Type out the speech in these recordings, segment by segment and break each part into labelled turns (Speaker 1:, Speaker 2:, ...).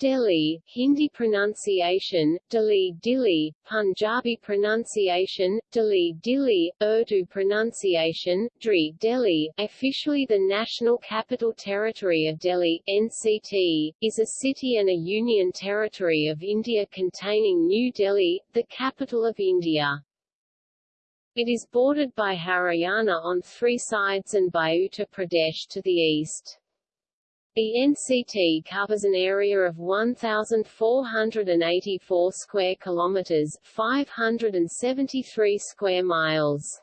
Speaker 1: Delhi, Hindi pronunciation, Delhi Dili, Punjabi pronunciation, Delhi Dili, Urdu pronunciation, Dri Delhi, officially the National Capital Territory of Delhi, NCT, is a city and a union territory of India containing New Delhi, the capital of India. It is bordered by Haryana on three sides and by Uttar Pradesh to the east. The NCT covers an area of 1484 square kilometers, 573 square miles.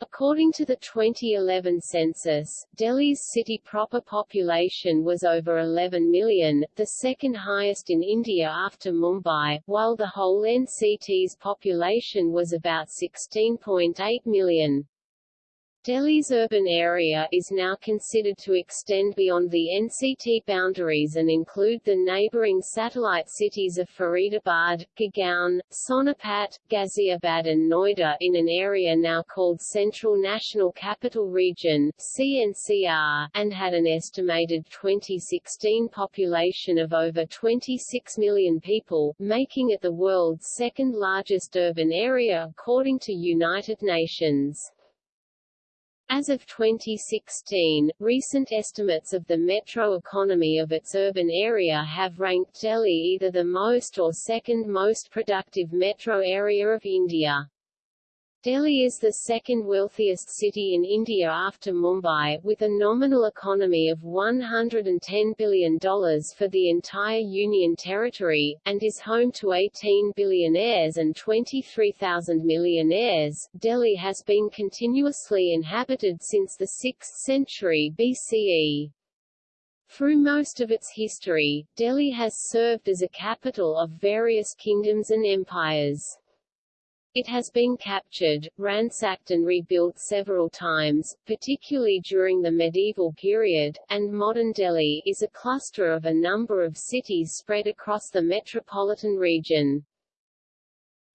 Speaker 1: According to the 2011 census, Delhi's city proper population was over 11 million, the second highest in India after Mumbai, while the whole NCT's population was about 16.8 million. Delhi's urban area is now considered to extend beyond the NCT boundaries and include the neighbouring satellite cities of Faridabad, Gurgaon, Sonipat, Ghaziabad and Noida in an area now called Central National Capital Region CNCR, and had an estimated 2016 population of over 26 million people, making it the world's second largest urban area according to United Nations. As of 2016, recent estimates of the metro economy of its urban area have ranked Delhi either the most or second most productive metro area of India. Delhi is the second wealthiest city in India after Mumbai, with a nominal economy of $110 billion for the entire Union Territory, and is home to 18 billionaires and 23,000 millionaires. Delhi has been continuously inhabited since the 6th century BCE. Through most of its history, Delhi has served as a capital of various kingdoms and empires. It has been captured, ransacked and rebuilt several times, particularly during the medieval period, and modern Delhi is a cluster of a number of cities spread across the metropolitan region.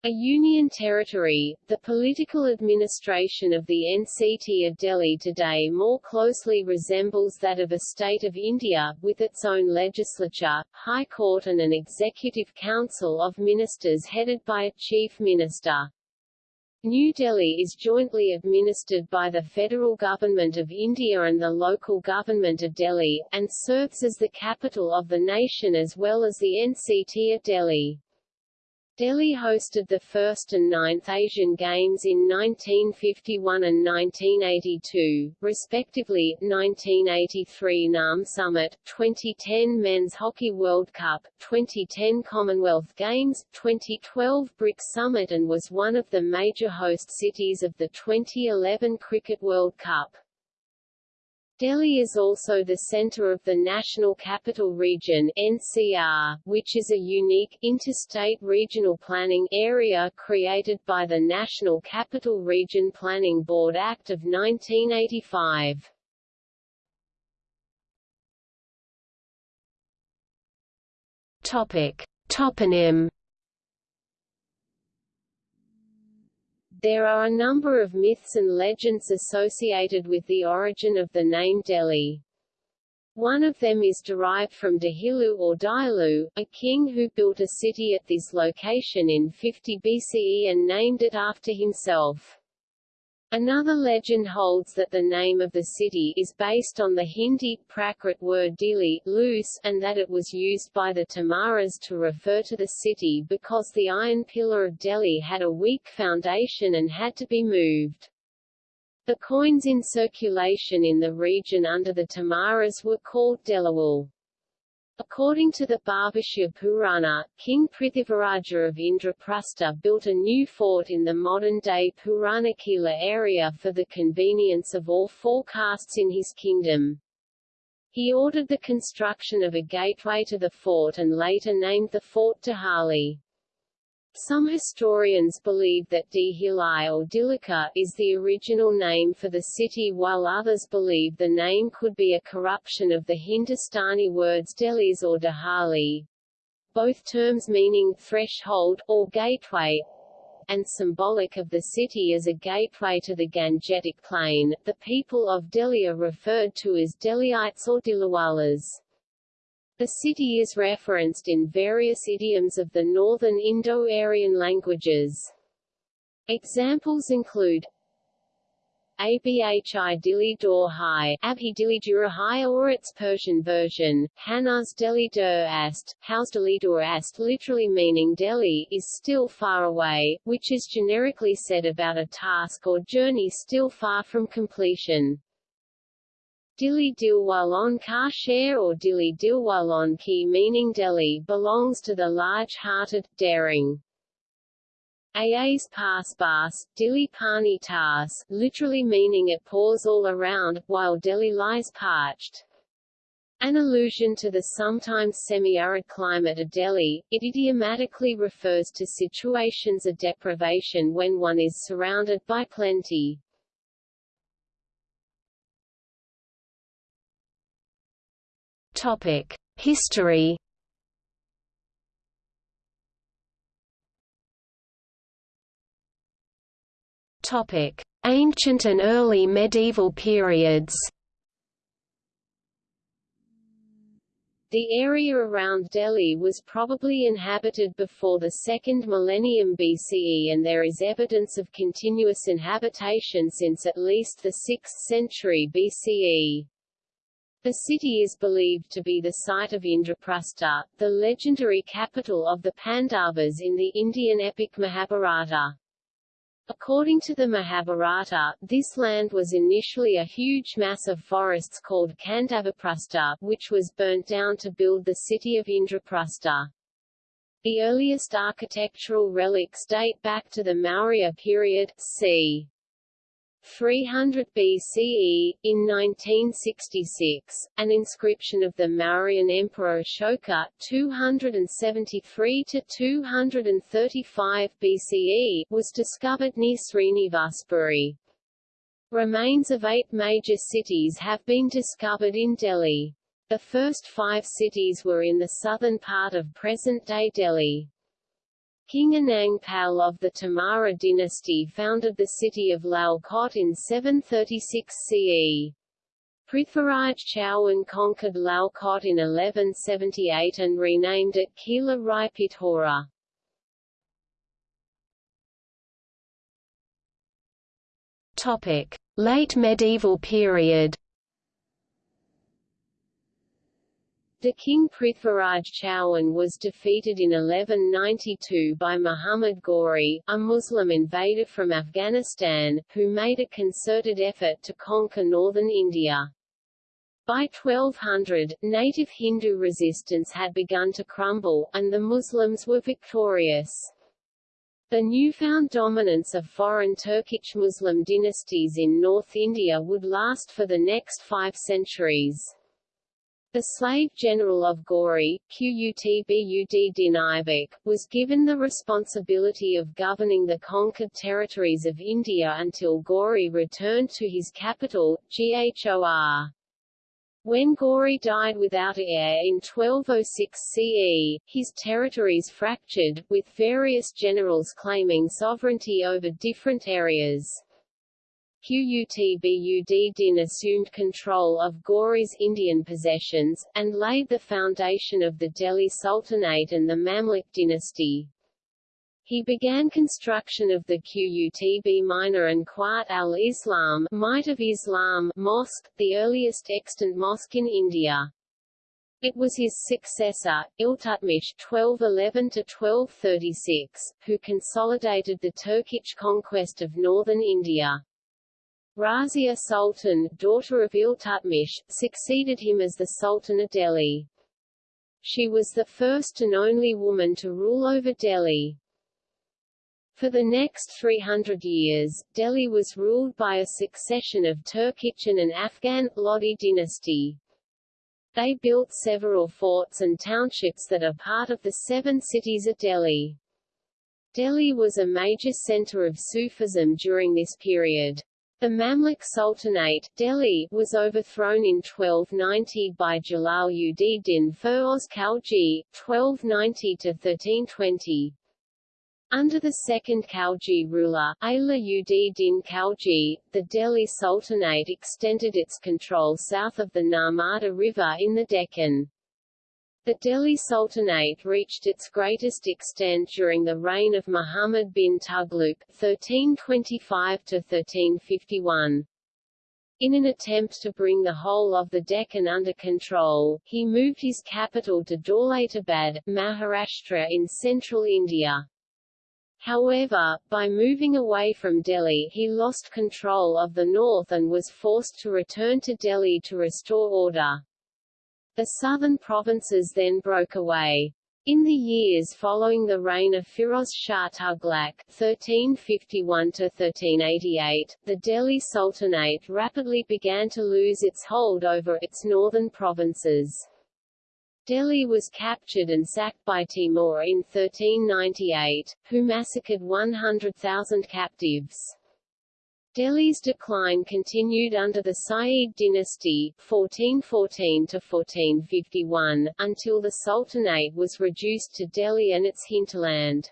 Speaker 1: A union territory, the political administration of the NCT of Delhi today more closely resembles that of a state of India, with its own legislature, high court and an executive council of ministers headed by a chief minister. New Delhi is jointly administered by the federal government of India and the local government of Delhi, and serves as the capital of the nation as well as the NCT of Delhi. Delhi hosted the first and ninth Asian Games in 1951 and 1982, respectively, 1983 NAM Summit, 2010 Men's Hockey World Cup, 2010 Commonwealth Games, 2012 BRICS Summit and was one of the major host cities of the 2011 Cricket World Cup. Delhi is also the center of the National Capital Region NCR, which is a unique, interstate regional planning area created by the National Capital Region Planning Board Act of 1985. Topic. Toponym There are a number of myths and legends associated with the origin of the name Delhi. One of them is derived from Dahilu or Dailu, a king who built a city at this location in 50 BCE and named it after himself. Another legend holds that the name of the city is based on the Hindi Prakrit word dili loose, and that it was used by the Tomaras to refer to the city because the iron pillar of Delhi had a weak foundation and had to be moved. The coins in circulation in the region under the Tomaras were called Delawal. According to the Bhavishya Purana, King Prithivaraja of Indraprastha built a new fort in the modern-day Purana Qila area for the convenience of all four castes in his kingdom. He ordered the construction of a gateway to the fort and later named the fort Dihali. Some historians believe that Dihili or Dilika is the original name for the city while others believe the name could be a corruption of the Hindustani words Delis or Dahali, both terms meaning threshold, or gateway, and symbolic of the city as a gateway to the Gangetic Plain. The people of Delhi are referred to as Delhiites or Dilliwalas. The city is referenced in various idioms of the northern Indo-Aryan languages. Examples include Abhi Dili Dor Hai, Abhi Dili Durahai or its Persian version, Hanaz Delhi Dur Ast, House Delhi Dur Ast literally meaning Delhi is still far away, which is generically said about a task or journey still far from completion. Dili Dilwalon Ka Share or Dili Dilwalon Ki meaning Delhi belongs to the large-hearted, daring. Aas Pas Bas, Dili Pani Tas, literally meaning it pours all around, while Delhi lies parched. An allusion to the sometimes semi-arid climate of Delhi, it idiomatically refers to situations of deprivation when one is surrounded by plenty.
Speaker 2: Topic: History Topic: Ancient and early medieval periods.
Speaker 1: The area around Delhi was probably inhabited before the second millennium BCE and there is evidence of continuous inhabitation since at least the 6th century BCE. The city is believed to be the site of Indraprastha, the legendary capital of the Pandavas in the Indian epic Mahabharata. According to the Mahabharata, this land was initially a huge mass of forests called Khandavaprastha, which was burnt down to build the city of Indraprastha. The earliest architectural relics date back to the Maurya period, c. 300 BCE, in 1966, an inscription of the Mauryan Emperor Ashoka 273–235 BCE was discovered near Srinivasapuri. Remains of eight major cities have been discovered in Delhi. The first five cities were in the southern part of present-day Delhi. King Anang Pal of the Tomara dynasty founded the city of Lalkot in 736 CE. Prithviraj Chauhan conquered Lalkot in 1178 and renamed it Kila Rai Pithora.
Speaker 2: Topic: Late medieval period.
Speaker 1: The king Prithviraj Chauhan was defeated in 1192 by Muhammad Ghori, a Muslim invader from Afghanistan, who made a concerted effort to conquer northern India. By 1200, native Hindu resistance had begun to crumble, and the Muslims were victorious. The newfound dominance of foreign Turkic Muslim dynasties in North India would last for the next five centuries. The slave general of Ghori, Qutbud din was given the responsibility of governing the conquered territories of India until Ghori returned to his capital, Ghor. When Ghori died without heir in 1206 CE, his territories fractured, with various generals claiming sovereignty over different areas. Qutbud din assumed control of Ghori's Indian possessions, and laid the foundation of the Delhi Sultanate and the Mamluk dynasty. He began construction of the Qutb Minar and Quwwat al-Islam Might of Islam mosque, the earliest extant mosque in India. It was his successor, Iltutmish (1211–1236), who consolidated the Turkic conquest of northern India. Razia Sultan, daughter of Iltutmish, succeeded him as the Sultan of Delhi. She was the first and only woman to rule over Delhi. For the next 300 years, Delhi was ruled by a succession of Turkic and Afghan, Lodi dynasty. They built several forts and townships that are part of the seven cities of Delhi. Delhi was a major center of Sufism during this period. The Mamluk Sultanate Delhi was overthrown in 1290 by Jalal ud din Feroz Khalji, 1290–1320. Under the second Khalji ruler, Ala ud din Khalji, the Delhi Sultanate extended its control south of the Narmada River in the Deccan. The Delhi Sultanate reached its greatest extent during the reign of Muhammad bin Tughlaq (1325–1351). In an attempt to bring the whole of the Deccan under control, he moved his capital to Daulatabad, Maharashtra in central India. However, by moving away from Delhi he lost control of the north and was forced to return to Delhi to restore order. The southern provinces then broke away. In the years following the reign of Firoz Shah Tughlaq (1351–1388), the Delhi Sultanate rapidly began to lose its hold over its northern provinces. Delhi was captured and sacked by Timur in 1398, who massacred 100,000 captives. Delhi's decline continued under the Sayyid dynasty 1414–1451, until the Sultanate was reduced to Delhi and its hinterland.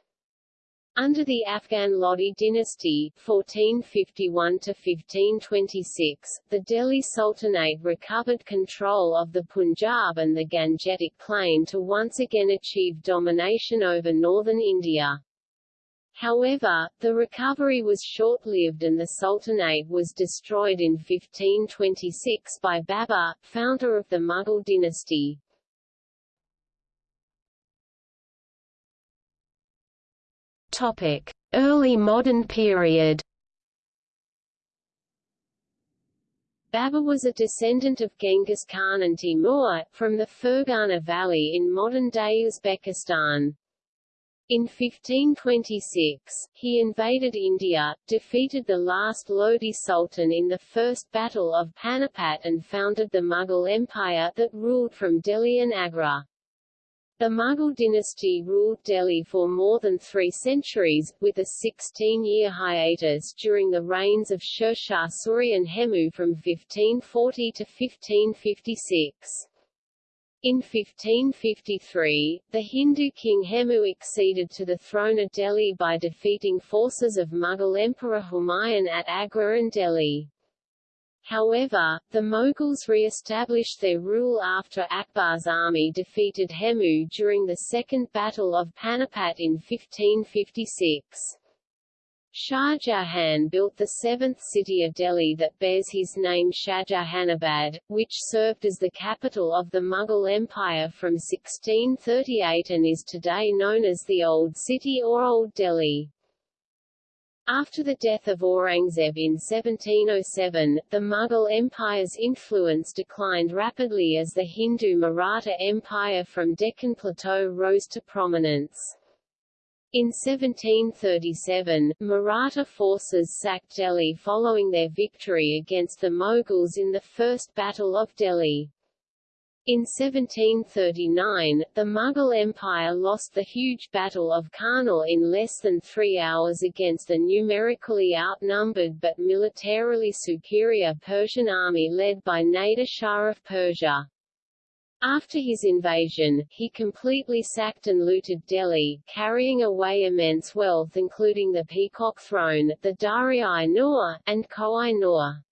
Speaker 1: Under the Afghan Lodi dynasty 1451–1526, the Delhi Sultanate recovered control of the Punjab and the Gangetic Plain to once again achieve domination over northern India. However, the recovery was short-lived and the Sultanate was destroyed in 1526 by Babur, founder of the Mughal dynasty.
Speaker 2: Topic: Early modern period.
Speaker 1: Babur was a descendant of Genghis Khan and Timur, from the Fergana Valley in modern-day Uzbekistan. In 1526, he invaded India, defeated the last Lodi Sultan in the First Battle of Panipat and founded the Mughal Empire that ruled from Delhi and Agra. The Mughal dynasty ruled Delhi for more than three centuries, with a 16-year hiatus during the reigns of Sher Shah Suri and Hemu from 1540 to 1556. In 1553, the Hindu king Hemu acceded to the throne of Delhi by defeating forces of Mughal Emperor Humayun at Agra and Delhi. However, the Mughals re-established their rule after Akbar's army defeated Hemu during the Second Battle of Panipat in 1556. Shah Jahan built the seventh city of Delhi that bears his name Shahjahanabad, which served as the capital of the Mughal Empire from 1638 and is today known as the Old City or Old Delhi. After the death of Aurangzeb in 1707, the Mughal Empire's influence declined rapidly as the Hindu Maratha Empire from Deccan Plateau rose to prominence. In 1737, Maratha forces sacked Delhi following their victory against the Mughals in the First Battle of Delhi. In 1739, the Mughal Empire lost the huge Battle of Karnal in less than three hours against the numerically outnumbered but militarily superior Persian army led by Nader Shah of Persia. After his invasion, he completely sacked and looted Delhi, carrying away immense wealth including the Peacock Throne, the Daria-i-Noor, and Koh-i-Noor.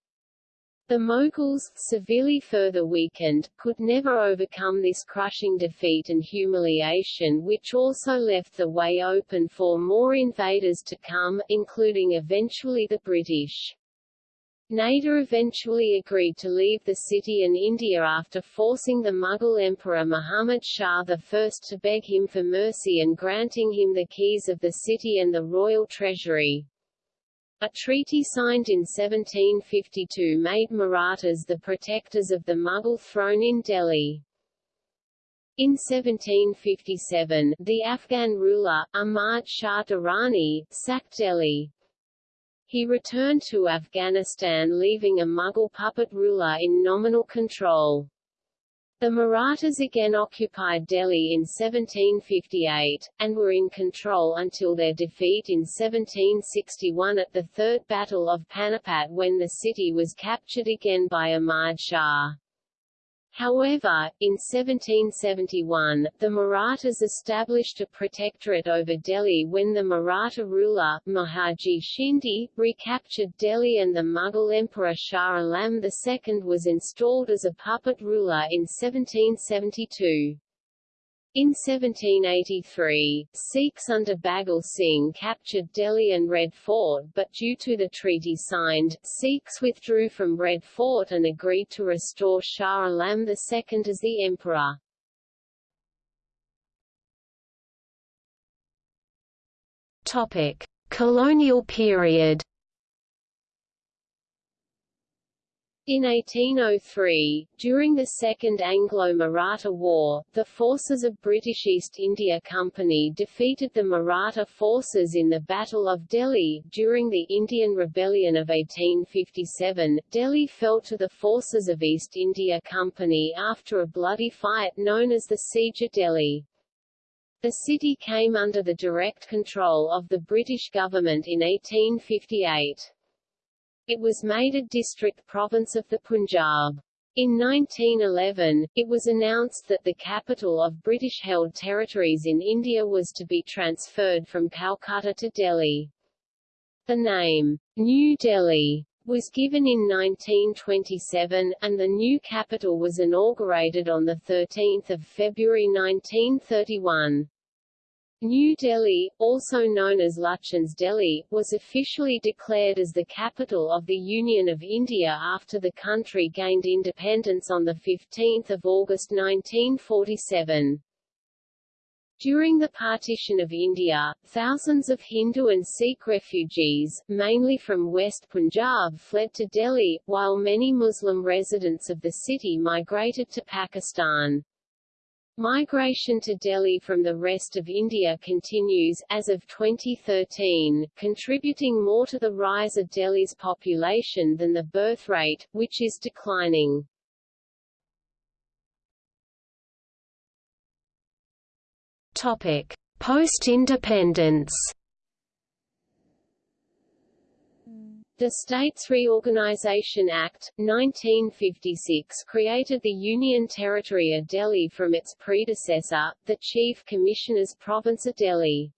Speaker 1: The Mughals, severely further weakened, could never overcome this crushing defeat and humiliation which also left the way open for more invaders to come, including eventually the British. Nader eventually agreed to leave the city and India after forcing the Mughal Emperor Muhammad Shah I to beg him for mercy and granting him the keys of the city and the royal treasury. A treaty signed in 1752 made Marathas the protectors of the Mughal throne in Delhi. In 1757, the Afghan ruler, Ahmad Shah Durrani, sacked Delhi. He returned to Afghanistan leaving a Mughal puppet ruler in nominal control. The Marathas again occupied Delhi in 1758, and were in control until their defeat in 1761 at the Third Battle of Panipat when the city was captured again by Ahmad Shah. However, in 1771, the Marathas established a protectorate over Delhi when the Maratha ruler, Mahaji Shinde, recaptured Delhi and the Mughal Emperor Shah Alam II was installed as a puppet ruler in 1772. In 1783, Sikhs under Baghel Singh captured Delhi and Red Fort but due to the treaty signed, Sikhs withdrew from Red Fort and agreed to restore Shah Alam II as the emperor.
Speaker 2: Topic: Colonial period
Speaker 1: In 1803, during the Second Anglo-Maratha War, the forces of British East India Company defeated the Maratha forces in the Battle of Delhi. During the Indian Rebellion of 1857, Delhi fell to the forces of East India Company after a bloody fight known as the Siege of Delhi. The city came under the direct control of the British government in 1858. It was made a district province of the Punjab. In 1911, it was announced that the capital of British-held territories in India was to be transferred from Calcutta to Delhi. The name, New Delhi, was given in 1927, and the new capital was inaugurated on 13 February 1931. New Delhi, also known as Lutyens Delhi, was officially declared as the capital of the Union of India after the country gained independence on 15 August 1947. During the partition of India, thousands of Hindu and Sikh refugees, mainly from West Punjab fled to Delhi, while many Muslim residents of the city migrated to Pakistan. Migration to Delhi from the rest of India continues, as of 2013, contributing more to the rise of Delhi's population than the birth rate, which is declining.
Speaker 2: Post-independence
Speaker 1: The States Reorganization Act, 1956 created the Union Territory of Delhi from its predecessor, the Chief Commissioner's Province of Delhi.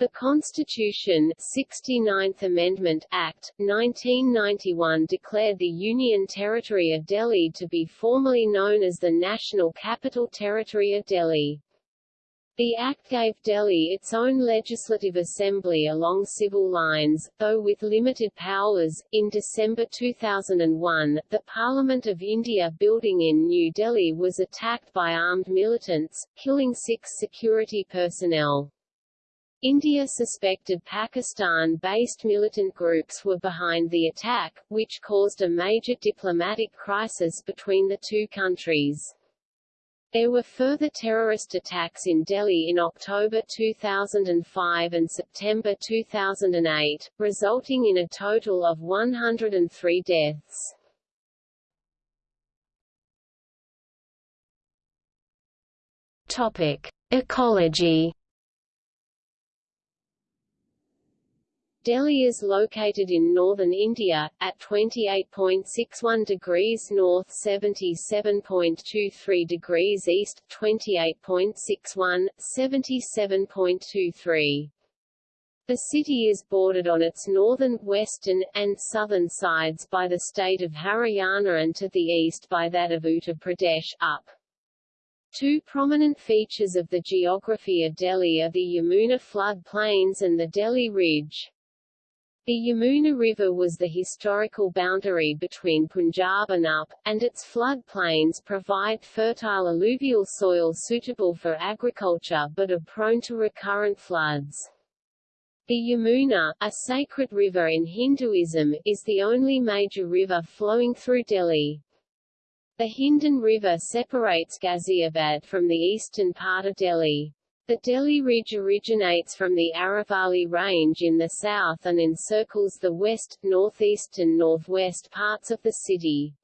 Speaker 1: The Constitution 69th Amendment Act, 1991 declared the Union Territory of Delhi to be formally known as the National Capital Territory of Delhi. The Act gave Delhi its own legislative assembly along civil lines, though with limited powers. In December 2001, the Parliament of India building in New Delhi was attacked by armed militants, killing six security personnel. India suspected Pakistan-based militant groups were behind the attack, which caused a major diplomatic crisis between the two countries. There were further terrorist attacks in Delhi in October 2005 and September 2008, resulting in a total of 103 deaths.
Speaker 2: Topic: Ecology
Speaker 1: Delhi is located in northern India, at 28.61 degrees north 77.23 degrees east, 28.61, 77.23. The city is bordered on its northern, western, and southern sides by the state of Haryana and to the east by that of Uttar Pradesh, up. Two prominent features of the geography of Delhi are the Yamuna flood plains and the Delhi Ridge. The Yamuna River was the historical boundary between Punjab and Up, and its flood plains provide fertile alluvial soil suitable for agriculture but are prone to recurrent floods. The Yamuna, a sacred river in Hinduism, is the only major river flowing through Delhi. The Hindon River separates Ghaziabad from the eastern part of Delhi. The Delhi Ridge originates from the Aravalli Range in the south and encircles the west, northeast and northwest parts of the city.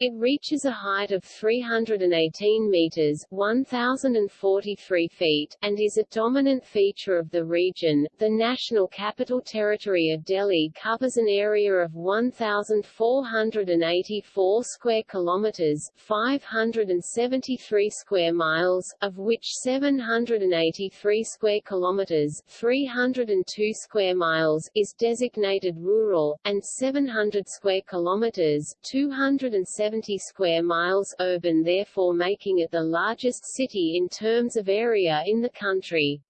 Speaker 1: It reaches a height of 318 meters (1043 feet) and is a dominant feature of the region. The National Capital Territory of Delhi covers an area of 1484 square kilometers, 573 square miles, of which 783 square kilometers, 302 square miles is designated rural and 700 square kilometers, 207 570 square miles urban therefore making it the largest city in terms of area in the country.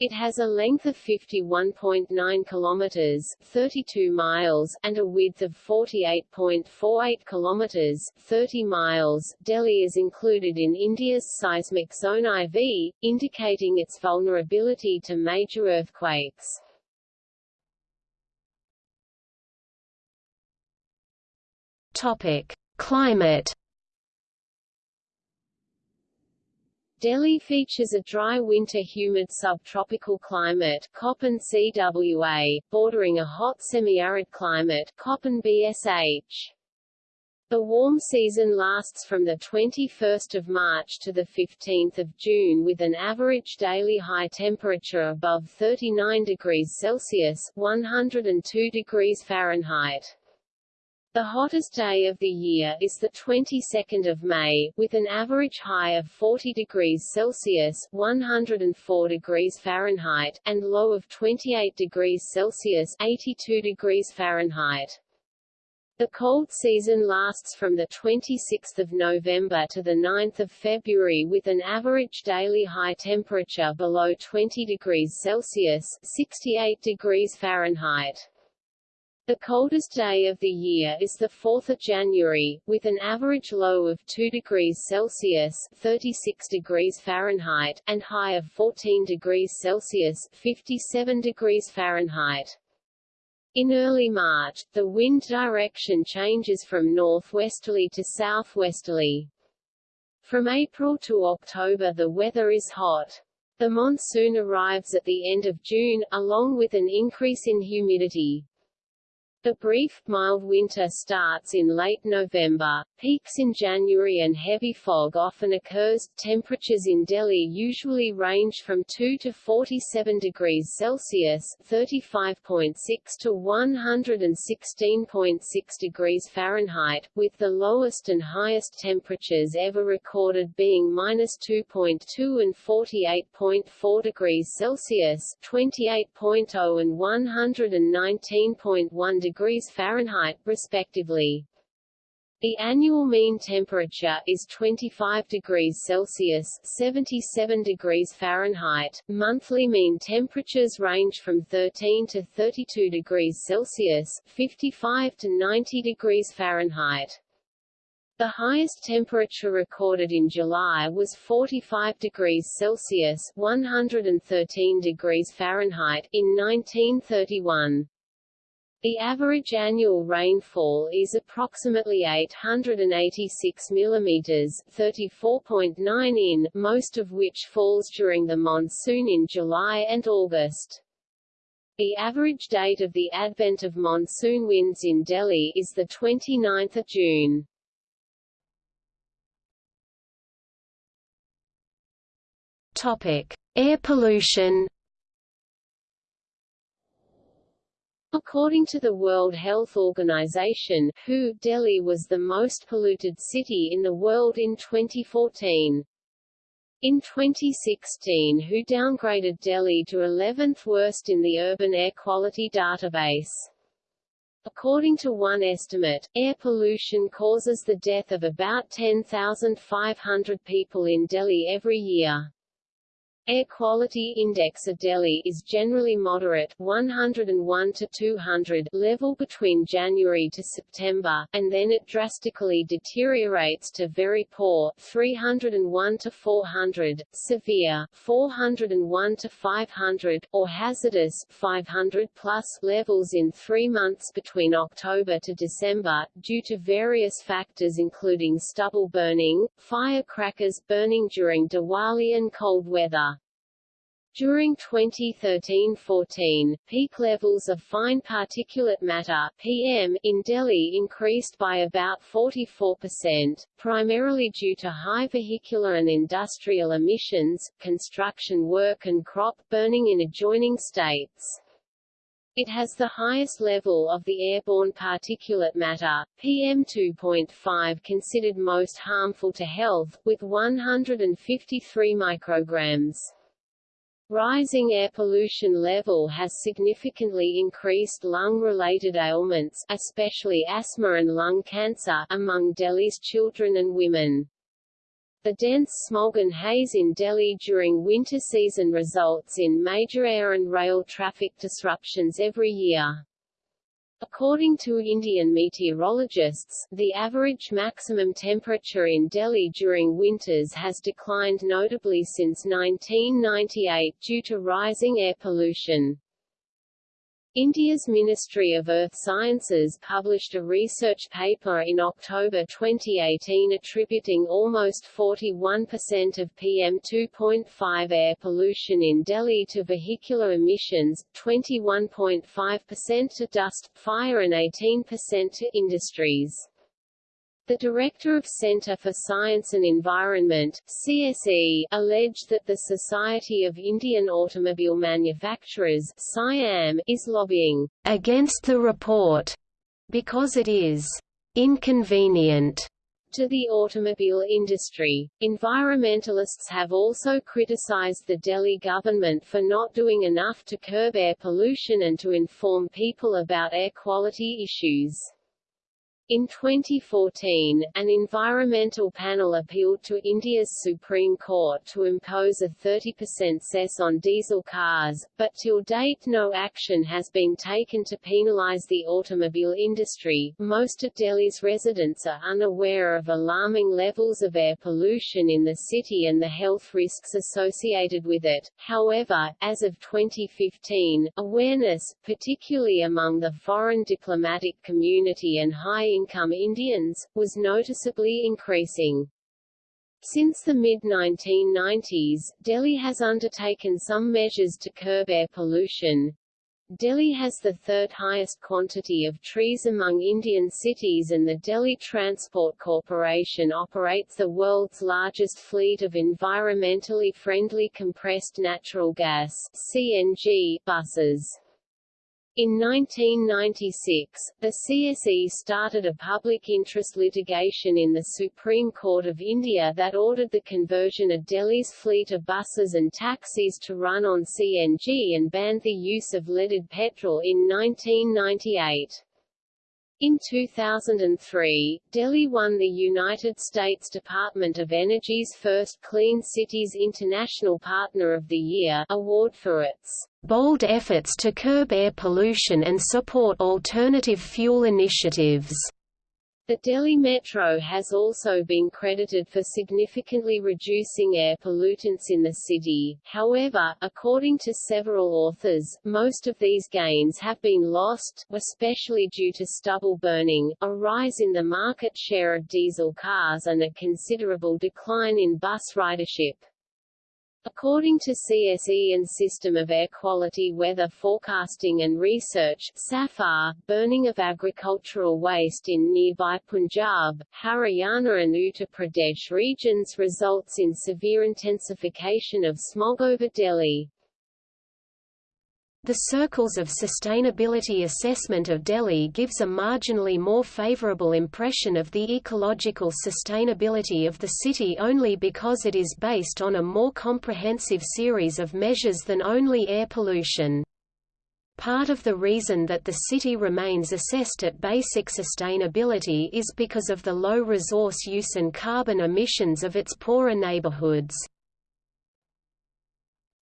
Speaker 1: It has a length of 51.9 kilometers, 32 miles, and a width of 48.48 kilometers, 30 miles. Delhi is included in India's seismic zone IV, indicating its vulnerability to major earthquakes.
Speaker 2: Topic: Climate
Speaker 1: Delhi features a dry winter humid subtropical climate Köppen CWA, bordering a hot semi-arid climate Köppen BSH. The warm season lasts from the 21st of March to the 15th of June with an average daily high temperature above 39 degrees Celsius 102 degrees Fahrenheit. The hottest day of the year is the 22nd of May, with an average high of 40 degrees Celsius 104 degrees Fahrenheit, and low of 28 degrees Celsius 82 degrees Fahrenheit. The cold season lasts from the 26th of November to the 9th of February with an average daily high temperature below 20 degrees Celsius 68 degrees Fahrenheit. The coldest day of the year is the 4th of January, with an average low of 2 degrees Celsius 36 degrees Fahrenheit, and high of 14 degrees Celsius 57 degrees Fahrenheit. In early March, the wind direction changes from northwesterly to southwesterly. From April to October the weather is hot. The monsoon arrives at the end of June, along with an increase in humidity. The brief, mild winter starts in late November, peaks in January and heavy fog often occurs. Temperatures in Delhi usually range from 2 to 47 degrees Celsius (35.6 to 116.6 degrees Fahrenheit), with the lowest and highest temperatures ever recorded being -2.2 and 48.4 degrees Celsius (28.0 and 119.1 degrees Fahrenheit, respectively. The annual mean temperature is 25 degrees Celsius 77 degrees Fahrenheit. Monthly mean temperatures range from 13 to 32 degrees Celsius 55 to 90 degrees Fahrenheit. The highest temperature recorded in July was 45 degrees Celsius 113 degrees Fahrenheit in 1931. The average annual rainfall is approximately 886 mm 34.9 in, most of which falls during the monsoon in July and August. The average date of the advent of monsoon winds in Delhi is 29 June.
Speaker 2: Topic: Air pollution
Speaker 1: According to the World Health Organization WHO, Delhi was the most polluted city in the world in 2014. In 2016 WHO downgraded Delhi to 11th worst in the Urban Air Quality Database. According to one estimate, air pollution causes the death of about 10,500 people in Delhi every year. Air quality index of Delhi is generally moderate 101 to 200 level between January to September, and then it drastically deteriorates to very poor 301 to 400, severe 401 to 500, or hazardous 500 plus levels in three months between October to December, due to various factors including stubble burning, firecrackers burning during Diwali and cold weather. During 2013-14, peak levels of fine particulate matter PM in Delhi increased by about 44%, primarily due to high vehicular and industrial emissions, construction work and crop burning in adjoining states. It has the highest level of the airborne particulate matter, PM2.5 considered most harmful to health, with 153 micrograms. Rising air pollution level has significantly increased lung-related ailments especially asthma and lung cancer among Delhi's children and women. The dense smog and haze in Delhi during winter season results in major air and rail traffic disruptions every year. According to Indian meteorologists, the average maximum temperature in Delhi during winters has declined notably since 1998 due to rising air pollution. India's Ministry of Earth Sciences published a research paper in October 2018 attributing almost 41% of PM2.5 air pollution in Delhi to vehicular emissions, 21.5% to dust, fire and 18% to industries. The director of Centre for Science and Environment CSE, alleged that the Society of Indian Automobile Manufacturers SIAM, is lobbying against the report because it is inconvenient to the automobile industry. Environmentalists have also criticized the Delhi government for not doing enough to curb air pollution and to inform people about air quality issues. In 2014, an environmental panel appealed to India's Supreme Court to impose a 30% cess on diesel cars, but till date no action has been taken to penalize the automobile industry. Most of Delhi's residents are unaware of alarming levels of air pollution in the city and the health risks associated with it. However, as of 2015, awareness, particularly among the foreign diplomatic community and high income Indians, was noticeably increasing. Since the mid-1990s, Delhi has undertaken some measures to curb air pollution. Delhi has the third highest quantity of trees among Indian cities and the Delhi Transport Corporation operates the world's largest fleet of environmentally friendly compressed natural gas CNG buses. In 1996, the CSE started a public interest litigation in the Supreme Court of India that ordered the conversion of Delhi's fleet of buses and taxis to run on CNG and banned the use of leaded petrol in 1998. In 2003, Delhi won the United States Department of Energy's first Clean Cities International Partner of the Year award for its bold efforts to curb air pollution and support alternative fuel initiatives. The Delhi Metro has also been credited for significantly reducing air pollutants in the city, however, according to several authors, most of these gains have been lost, especially due to stubble burning, a rise in the market share of diesel cars and a considerable decline in bus ridership. According to CSE and System of Air Quality Weather Forecasting and Research SAFAR, burning of agricultural waste in nearby Punjab, Haryana and Uttar Pradesh regions results in severe intensification of smog over Delhi. The Circles of Sustainability Assessment of Delhi gives a marginally more favorable impression of the ecological sustainability of the city only because it is based on a more comprehensive series of measures than only air pollution. Part of the reason that the city remains assessed at basic sustainability is because of the low resource use and carbon emissions of its poorer neighborhoods.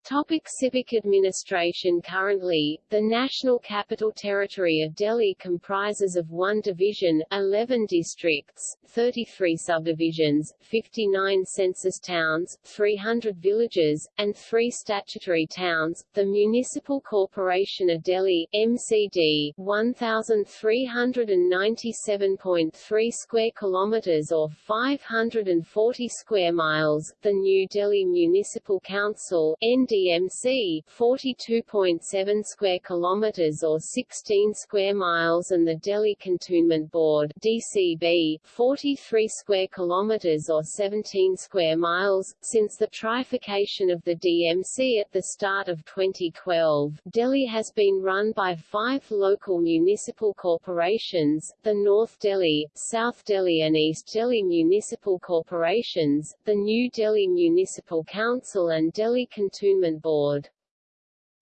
Speaker 1: Topic civic administration Currently, the National Capital Territory of Delhi comprises of one division, 11 districts, 33 subdivisions, 59 census towns, 300 villages, and 3 statutory towns. The Municipal Corporation of Delhi MCD, 1397.3 square kilometers or 540 square miles. The New Delhi Municipal Council ND DMC 42.7 square kilometers or 16 square miles and the Delhi Cantonment Board DCB 43 square kilometers or 17 square miles. Since the trifurcation of the DMC at the start of 2012 Delhi has been run by five local municipal corporations the North Delhi South Delhi and East Delhi municipal corporations the New Delhi Municipal Council and Delhi Cantonment Board.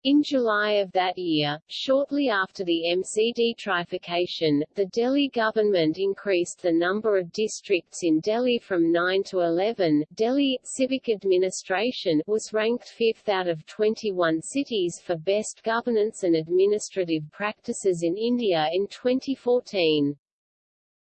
Speaker 1: In July of that year, shortly after the MCD trifurcation, the Delhi government increased the number of districts in Delhi from 9 to 11. Delhi civic administration was ranked fifth out of 21 cities for best governance and administrative practices in India in 2014.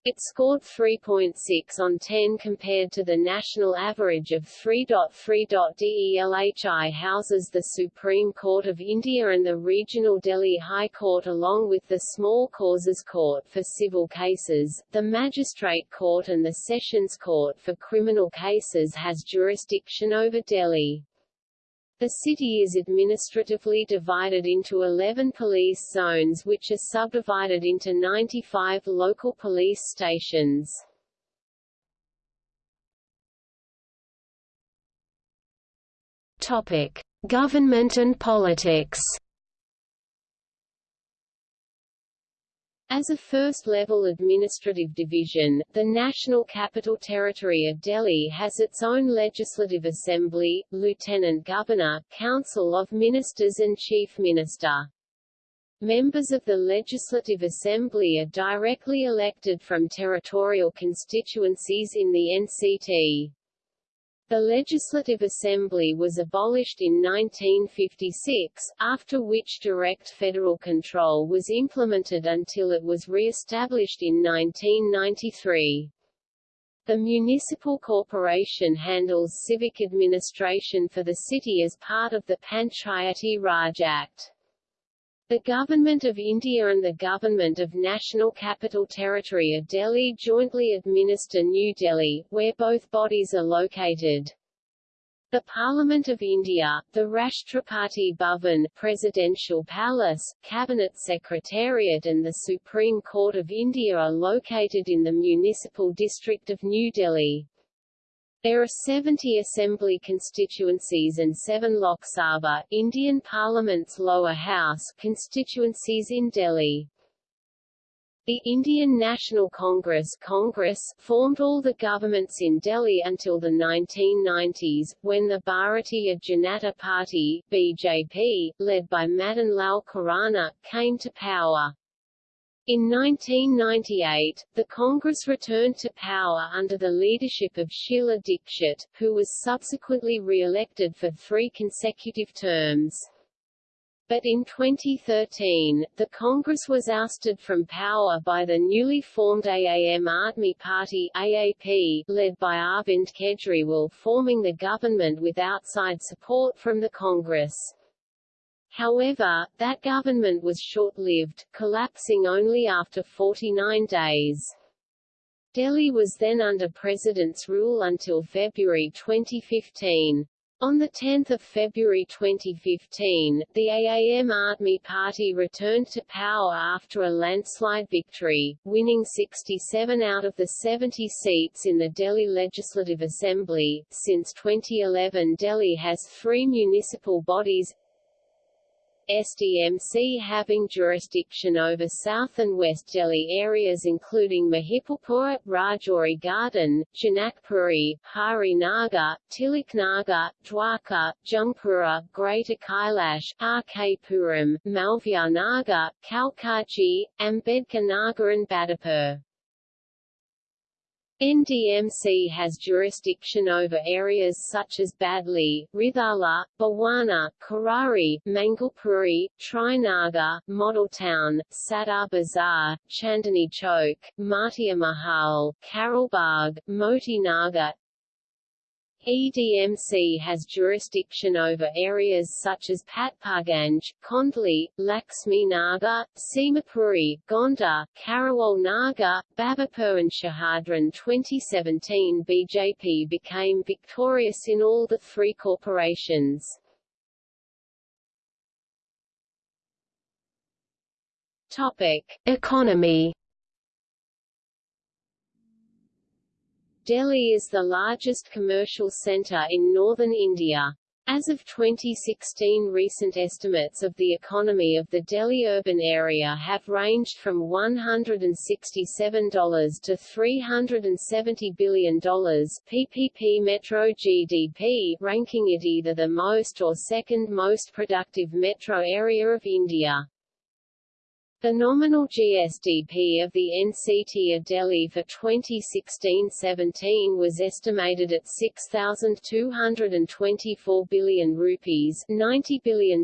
Speaker 1: It scored 3.6 on 10 compared to the national average of 3.3. DELHI houses the Supreme Court of India and the Regional Delhi High Court along with the Small Causes Court for civil cases, the Magistrate Court and the Sessions Court for criminal cases has jurisdiction over Delhi. The city is administratively divided into 11 police zones which are subdivided into 95 local police stations.
Speaker 2: Topic: Government and politics.
Speaker 1: As a first-level administrative division, the National Capital Territory of Delhi has its own legislative assembly, lieutenant governor, council of ministers and chief minister. Members of the Legislative Assembly are directly elected from territorial constituencies in the NCT. The Legislative Assembly was abolished in 1956, after which direct federal control was implemented until it was re-established in 1993. The municipal corporation handles civic administration for the city as part of the Panchayati Raj Act. The Government of India and the Government of National Capital Territory of Delhi jointly administer New Delhi, where both bodies are located. The Parliament of India, the Rashtrapati Bhavan Presidential Palace, Cabinet Secretariat and the Supreme Court of India are located in the municipal district of New Delhi. There are 70 assembly constituencies and 7 Lok Sabha Indian Parliament's lower house constituencies in Delhi. The Indian National Congress Congress formed all the governments in Delhi until the 1990s, when the Bharatiya Janata Party BJP, led by Madan Lal Khurana, came to power. In 1998, the Congress returned to power under the leadership of Sheila Dikshit, who was subsequently re-elected for three consecutive terms. But in 2013, the Congress was ousted from power by the newly formed Aam Aadmi Party AAP, led by Arvind Kejriwal forming the government with outside support from the Congress. However, that government was short-lived, collapsing only after 49 days. Delhi was then under President's rule until February 2015. On 10 February 2015, the Aam Aadmi Party returned to power after a landslide victory, winning 67 out of the 70 seats in the Delhi Legislative Assembly. Since 2011 Delhi has three municipal bodies SDMC having jurisdiction over South and West Delhi areas including Mahipalpur, Rajouri Garden, Janakpuri, Hari Nagar, Tilaknagar, Dwarka, Jungpura, Greater Kailash, RK Puram, Malviya Nagar, Kalkaji, Ambedkar Nagar and Badarpur. NDMC has jurisdiction over areas such as Badli, Rithala, Bawana, Kirari, Mangolpuri, Trinagar, Model Town, Sadar Bazar, Chandni Chowk, Matia Mahal, Karolbagh, Moti Nagar, EDMC has jurisdiction over areas such as Patparganj, Kondli, Laxmi Nagar, Simapuri, Gonda, Karawal Nagar, Babarpur and Shahadran 2017 BJP became victorious in all the three corporations. Topic.
Speaker 2: Economy
Speaker 1: Delhi is the largest commercial centre in northern India. As of 2016 recent estimates of the economy of the Delhi urban area have ranged from $167 to $370 billion PPP Metro GDP, ranking it either the most or second most productive metro area of India. The nominal GSDP of the NCT of Delhi for 2016-17 was estimated at 6,224 billion rupees $90 billion,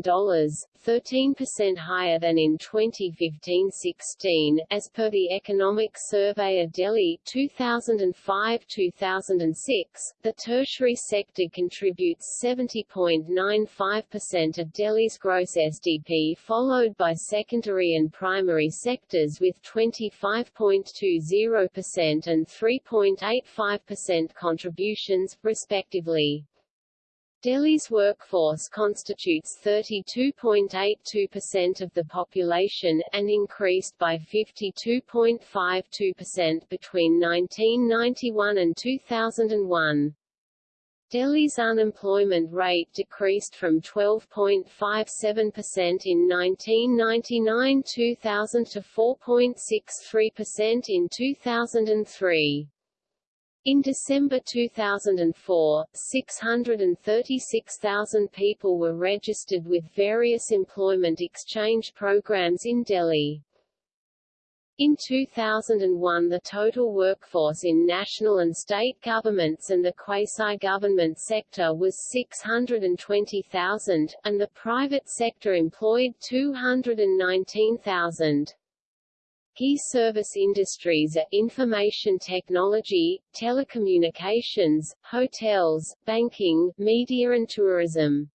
Speaker 1: 13% higher than in 2015-16, as per the Economic Survey of Delhi 2005-2006. The tertiary sector contributes 70.95% of Delhi's gross SDP followed by secondary and primary sectors with 25.20% and 3.85% contributions, respectively. Delhi's workforce constitutes 32.82% of the population, and increased by 52.52% between 1991 and 2001. Delhi's unemployment rate decreased from 12.57% in 1999-2000 to 4.63% in 2003. In December 2004, 636,000 people were registered with various employment exchange programs in Delhi. In 2001 the total workforce in national and state governments and the quasi-government sector was 620,000, and the private sector employed 219,000. Key service industries are information technology, telecommunications, hotels, banking, media and tourism.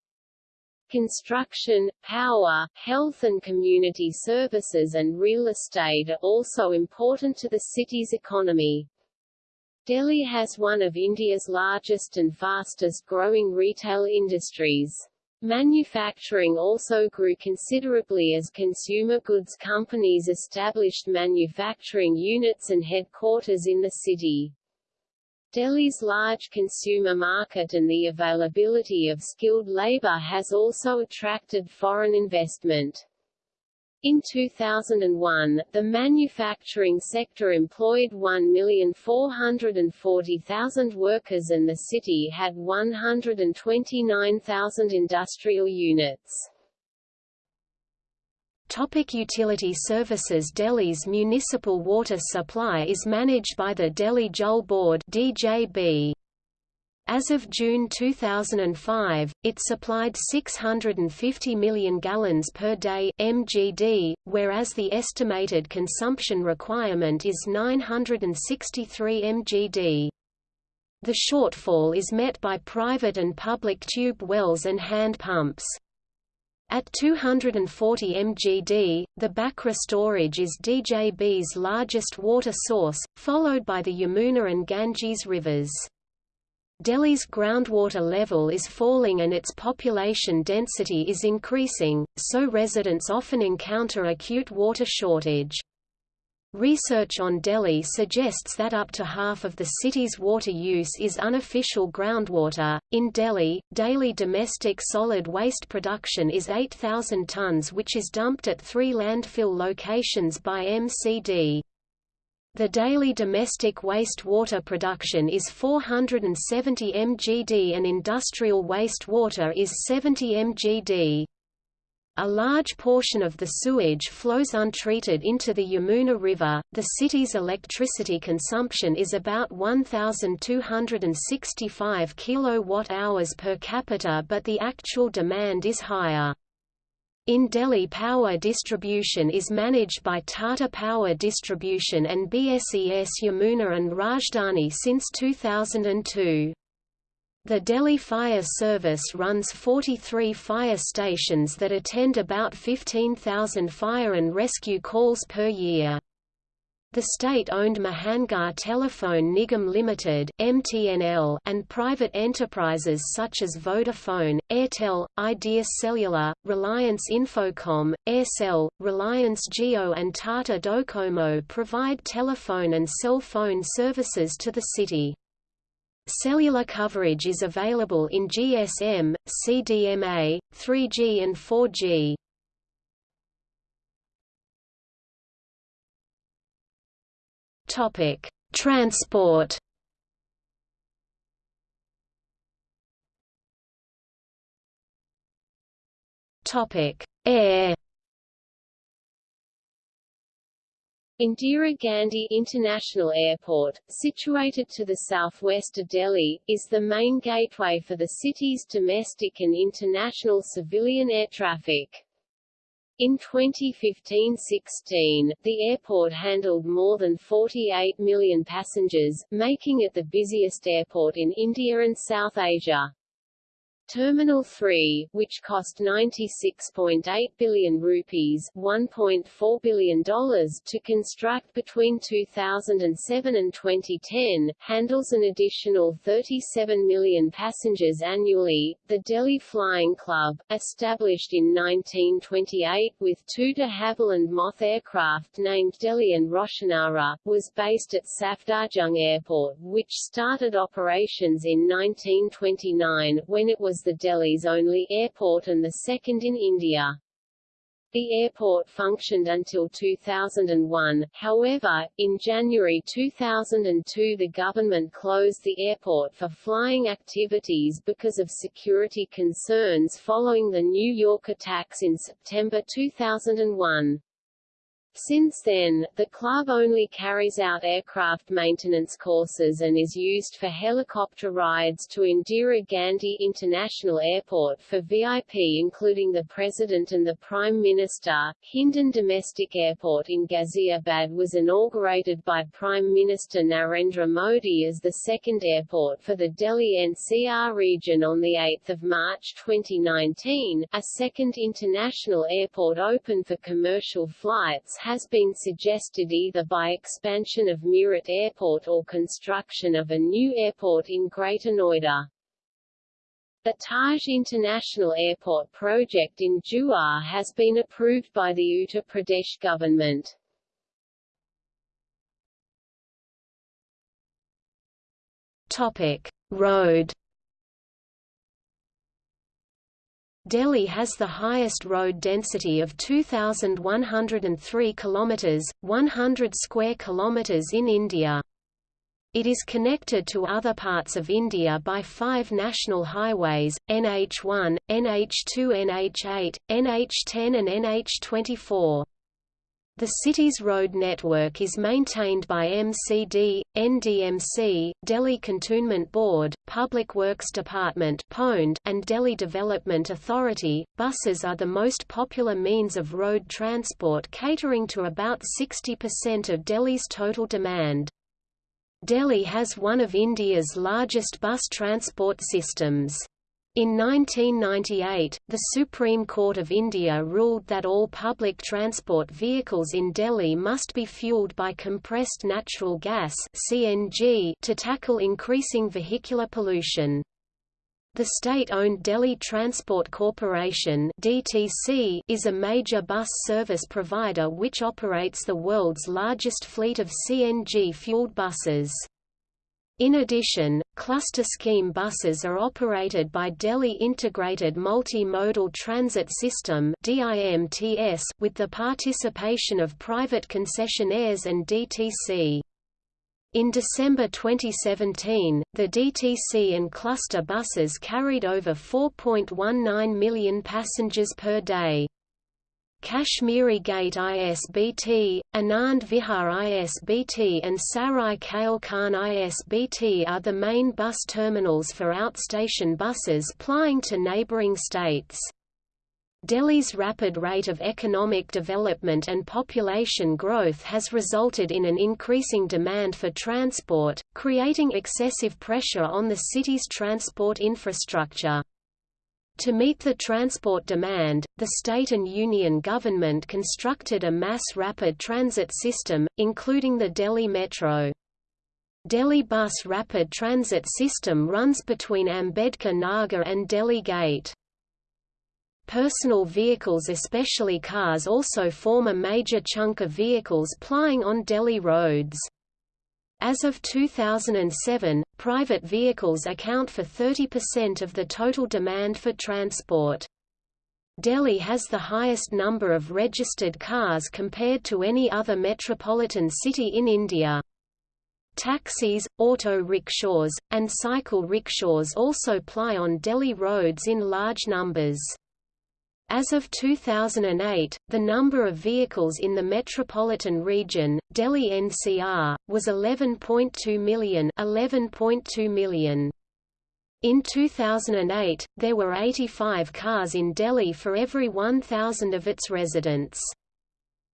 Speaker 1: Construction, power, health and community services and real estate are also important to the city's economy. Delhi has one of India's largest and fastest growing retail industries. Manufacturing also grew considerably as consumer goods companies established manufacturing units and headquarters in the city. Delhi's large consumer market and the availability of skilled labor has also attracted foreign investment. In 2001, the manufacturing sector employed 1,440,000 workers and the city had 129,000 industrial units.
Speaker 2: Topic utility services Delhi's municipal water supply is managed by the Delhi Jal Board DJB. As of June 2005, it supplied 650 million gallons per day (mgd), whereas the estimated consumption requirement is 963 mgd. The shortfall is met by private and public tube wells and hand pumps. At 240 mgd, the Bhakra storage is DJB's largest water source, followed by the Yamuna and Ganges rivers. Delhi's groundwater level is falling and its population density is increasing, so residents often encounter acute water shortage. Research on Delhi suggests that up to half of the city's water use is unofficial groundwater. In Delhi, daily domestic solid waste production is 8,000 tons, which is dumped at three landfill locations by MCD. The daily domestic wastewater production is 470 mgd and industrial wastewater is 70 mgd. A large portion of the sewage flows untreated into the Yamuna River. The city's electricity consumption is about 1,265 kilowatt-hours per capita, but the actual demand is higher. In Delhi power distribution is managed by Tata Power Distribution and BSES Yamuna and Rajdhani since 2002. The Delhi Fire Service runs 43 fire stations that attend about 15,000 fire and rescue calls per year. The state-owned Mahanagar Telephone Nigam Limited (MTNL) and private enterprises such as Vodafone, Airtel, Idea Cellular, Reliance Infocom, Aircel, Reliance Jio and Tata Docomo provide telephone and cell phone services to the city. Cellular coverage is available in GSM, CDMA, 3G and 4G. Topic: Transport. Topic: Air.
Speaker 1: Indira Gandhi International Airport, situated to the southwest of Delhi, is the main gateway for the city's domestic and international civilian air traffic. In 2015-16, the airport handled more than 48 million passengers, making it the busiest airport in India and South Asia. Terminal 3, which cost 96.8 billion rupees $1.4 billion to construct between 2007 and 2010, handles an additional 37 million passengers annually. The Delhi Flying Club, established in 1928 with two de Havilland Moth aircraft named Delhi and Roshanara, was based at Safdarjung Airport which started operations in 1929, when it was was the Delhi's only airport and the second in India. The airport functioned until 2001, however, in January 2002 the government closed the airport for flying activities because of security concerns following the New York attacks in September 2001. Since then, the club only carries out aircraft maintenance courses and is used for helicopter rides to Indira Gandhi International Airport for VIP including the President and the Prime Minister. Hindon Domestic Airport in Ghaziabad was inaugurated by Prime Minister Narendra Modi as the second airport for the Delhi NCR region on 8 March 2019. A second international airport open for commercial flights has been suggested either by expansion of Meerut Airport or construction of a new airport in Greater Noida. The Taj International Airport project in Jewar has been approved by the Uttar Pradesh government.
Speaker 2: Topic: Road Delhi has the highest road density of 2103 kilometers, 100 square kilometers in India. It is connected to other parts of India by five national highways, NH1, NH2 NH8, NH10 and NH24. The city's road network is maintained by MCD, NDMC, Delhi Cantonment Board, Public Works Department and Delhi Development Authority. Buses are the most popular means of road transport catering to about 60% of Delhi's total demand. Delhi has one of India's largest bus transport systems. In 1998, the Supreme Court of India ruled that all public transport vehicles in Delhi must be fueled by compressed natural gas (CNG) to tackle increasing vehicular pollution. The state-owned Delhi Transport Corporation (DTC) is a major bus service provider which operates the world's largest fleet of CNG-fueled buses. In addition, cluster scheme buses are operated by Delhi Integrated Multi-Modal Transit System with the participation of private concessionaires and DTC. In December 2017, the DTC and cluster buses carried over 4.19 million passengers per day. Kashmiri Gate ISBT, Anand Vihar ISBT and Sarai Kale Khan ISBT are the main bus terminals for outstation buses plying to neighbouring states. Delhi's rapid rate of economic development and population growth has resulted in an increasing demand for transport, creating excessive pressure on the city's transport infrastructure. To meet the transport demand, the state and union government constructed a mass rapid transit system, including the Delhi Metro. Delhi Bus Rapid Transit System runs between Ambedkar Nagar and Delhi Gate. Personal vehicles especially cars also form a major chunk of vehicles plying on Delhi roads. As of 2007, private vehicles account for 30% of the total demand for transport. Delhi has the highest number of registered cars compared to any other metropolitan city in India. Taxis, auto rickshaws, and cycle rickshaws also ply on Delhi roads in large numbers. As of 2008, the number of vehicles in the metropolitan region, Delhi NCR, was 11.2 million, 11.2 million. In 2008, there were 85 cars in Delhi for every 1,000 of its residents.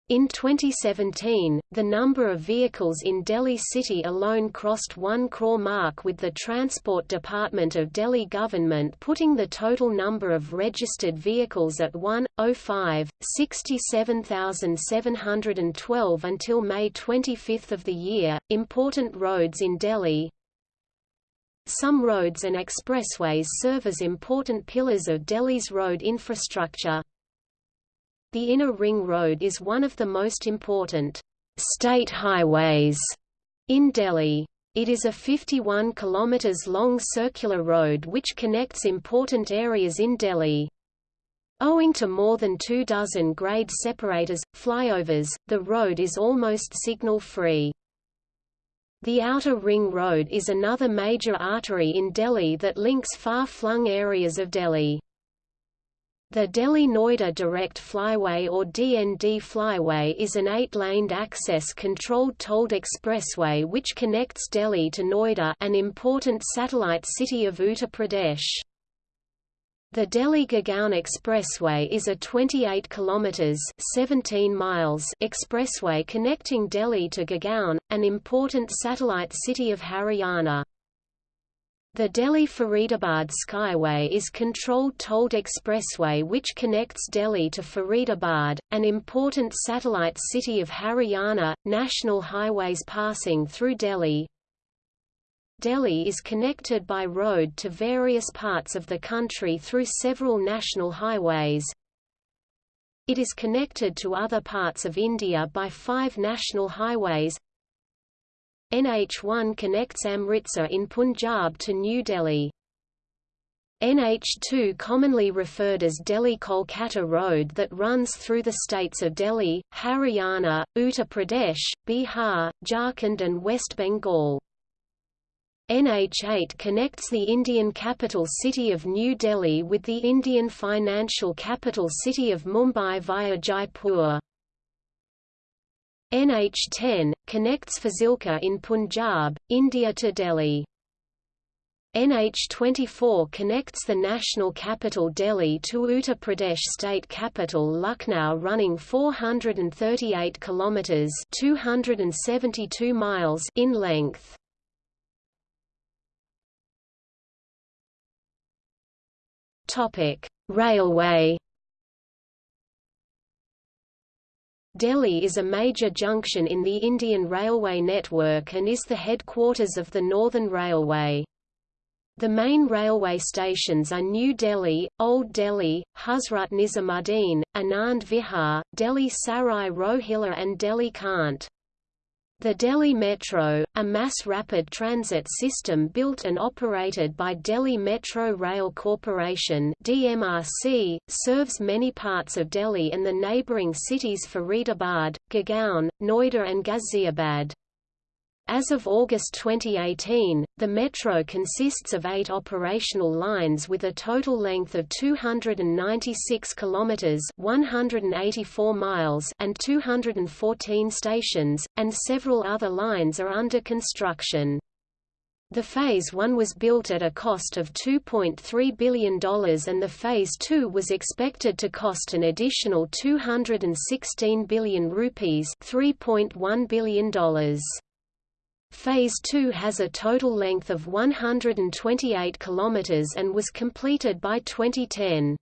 Speaker 2: In 2017, the number of vehicles in Delhi city alone crossed 1 crore mark with the Transport Department of Delhi government putting the total number of registered vehicles at 1.05, 67,712 until May 25 of the year. Important roads in Delhi Some roads and expressways serve as important pillars of Delhi's road infrastructure. The Inner Ring Road is one of the most important state highways in Delhi. It is a 51 km long circular road which connects important areas in Delhi. Owing to more than two dozen grade separators, flyovers, the road is almost signal-free. The Outer Ring Road is another major artery in Delhi that links far-flung areas of Delhi. The Delhi-Noida Direct Flyway or DND Flyway is an eight-laned access-controlled tolled expressway which connects Delhi to Noida an important satellite city of Uttar Pradesh. The Delhi-Gurgaon Expressway is a 28 kilometers 17 miles expressway connecting Delhi to Gurgaon, an important satellite city of Haryana. The Delhi-Faridabad Skyway is controlled tolled expressway which connects Delhi to Faridabad, an important satellite city of Haryana, national highways passing through Delhi. Delhi is connected by road to various parts of the country through several national highways. It is connected to other parts of India by five national highways, NH1 connects Amritsar in Punjab to New Delhi. NH2 commonly referred as Delhi-Kolkata Road that runs through the states of Delhi, Haryana, Uttar Pradesh, Bihar, Jharkhand and West Bengal. NH8 connects the Indian capital city of New Delhi with the Indian financial capital city of Mumbai via Jaipur. NH10, connects Fazilka in Punjab, India to Delhi. NH24 connects the national capital Delhi to Uttar Pradesh state capital Lucknow running 438 kilometers 272 miles in length. Topic: Railway Delhi is a major junction in the Indian Railway network and is the headquarters of the Northern Railway. The main railway stations are New Delhi, Old Delhi, Hazrat Nizamuddin, Anand Vihar, Delhi Sarai Rohilla and Delhi Kant. The Delhi Metro, a mass rapid transit system built and operated by Delhi Metro Rail Corporation (DMRC), serves many parts of Delhi and the neighbouring cities Faridabad, Gurgaon, Noida and Ghaziabad. As of August 2018, the metro consists of eight operational lines with a total length of 296 kilometers (184 miles) and 214 stations, and several other lines are under construction. The Phase 1 was built at a cost of $2.3 billion and the Phase 2 was expected to cost an additional 216 billion rupees $3.1 billion. Phase 2 has a total length of 128 km and was completed by 2010.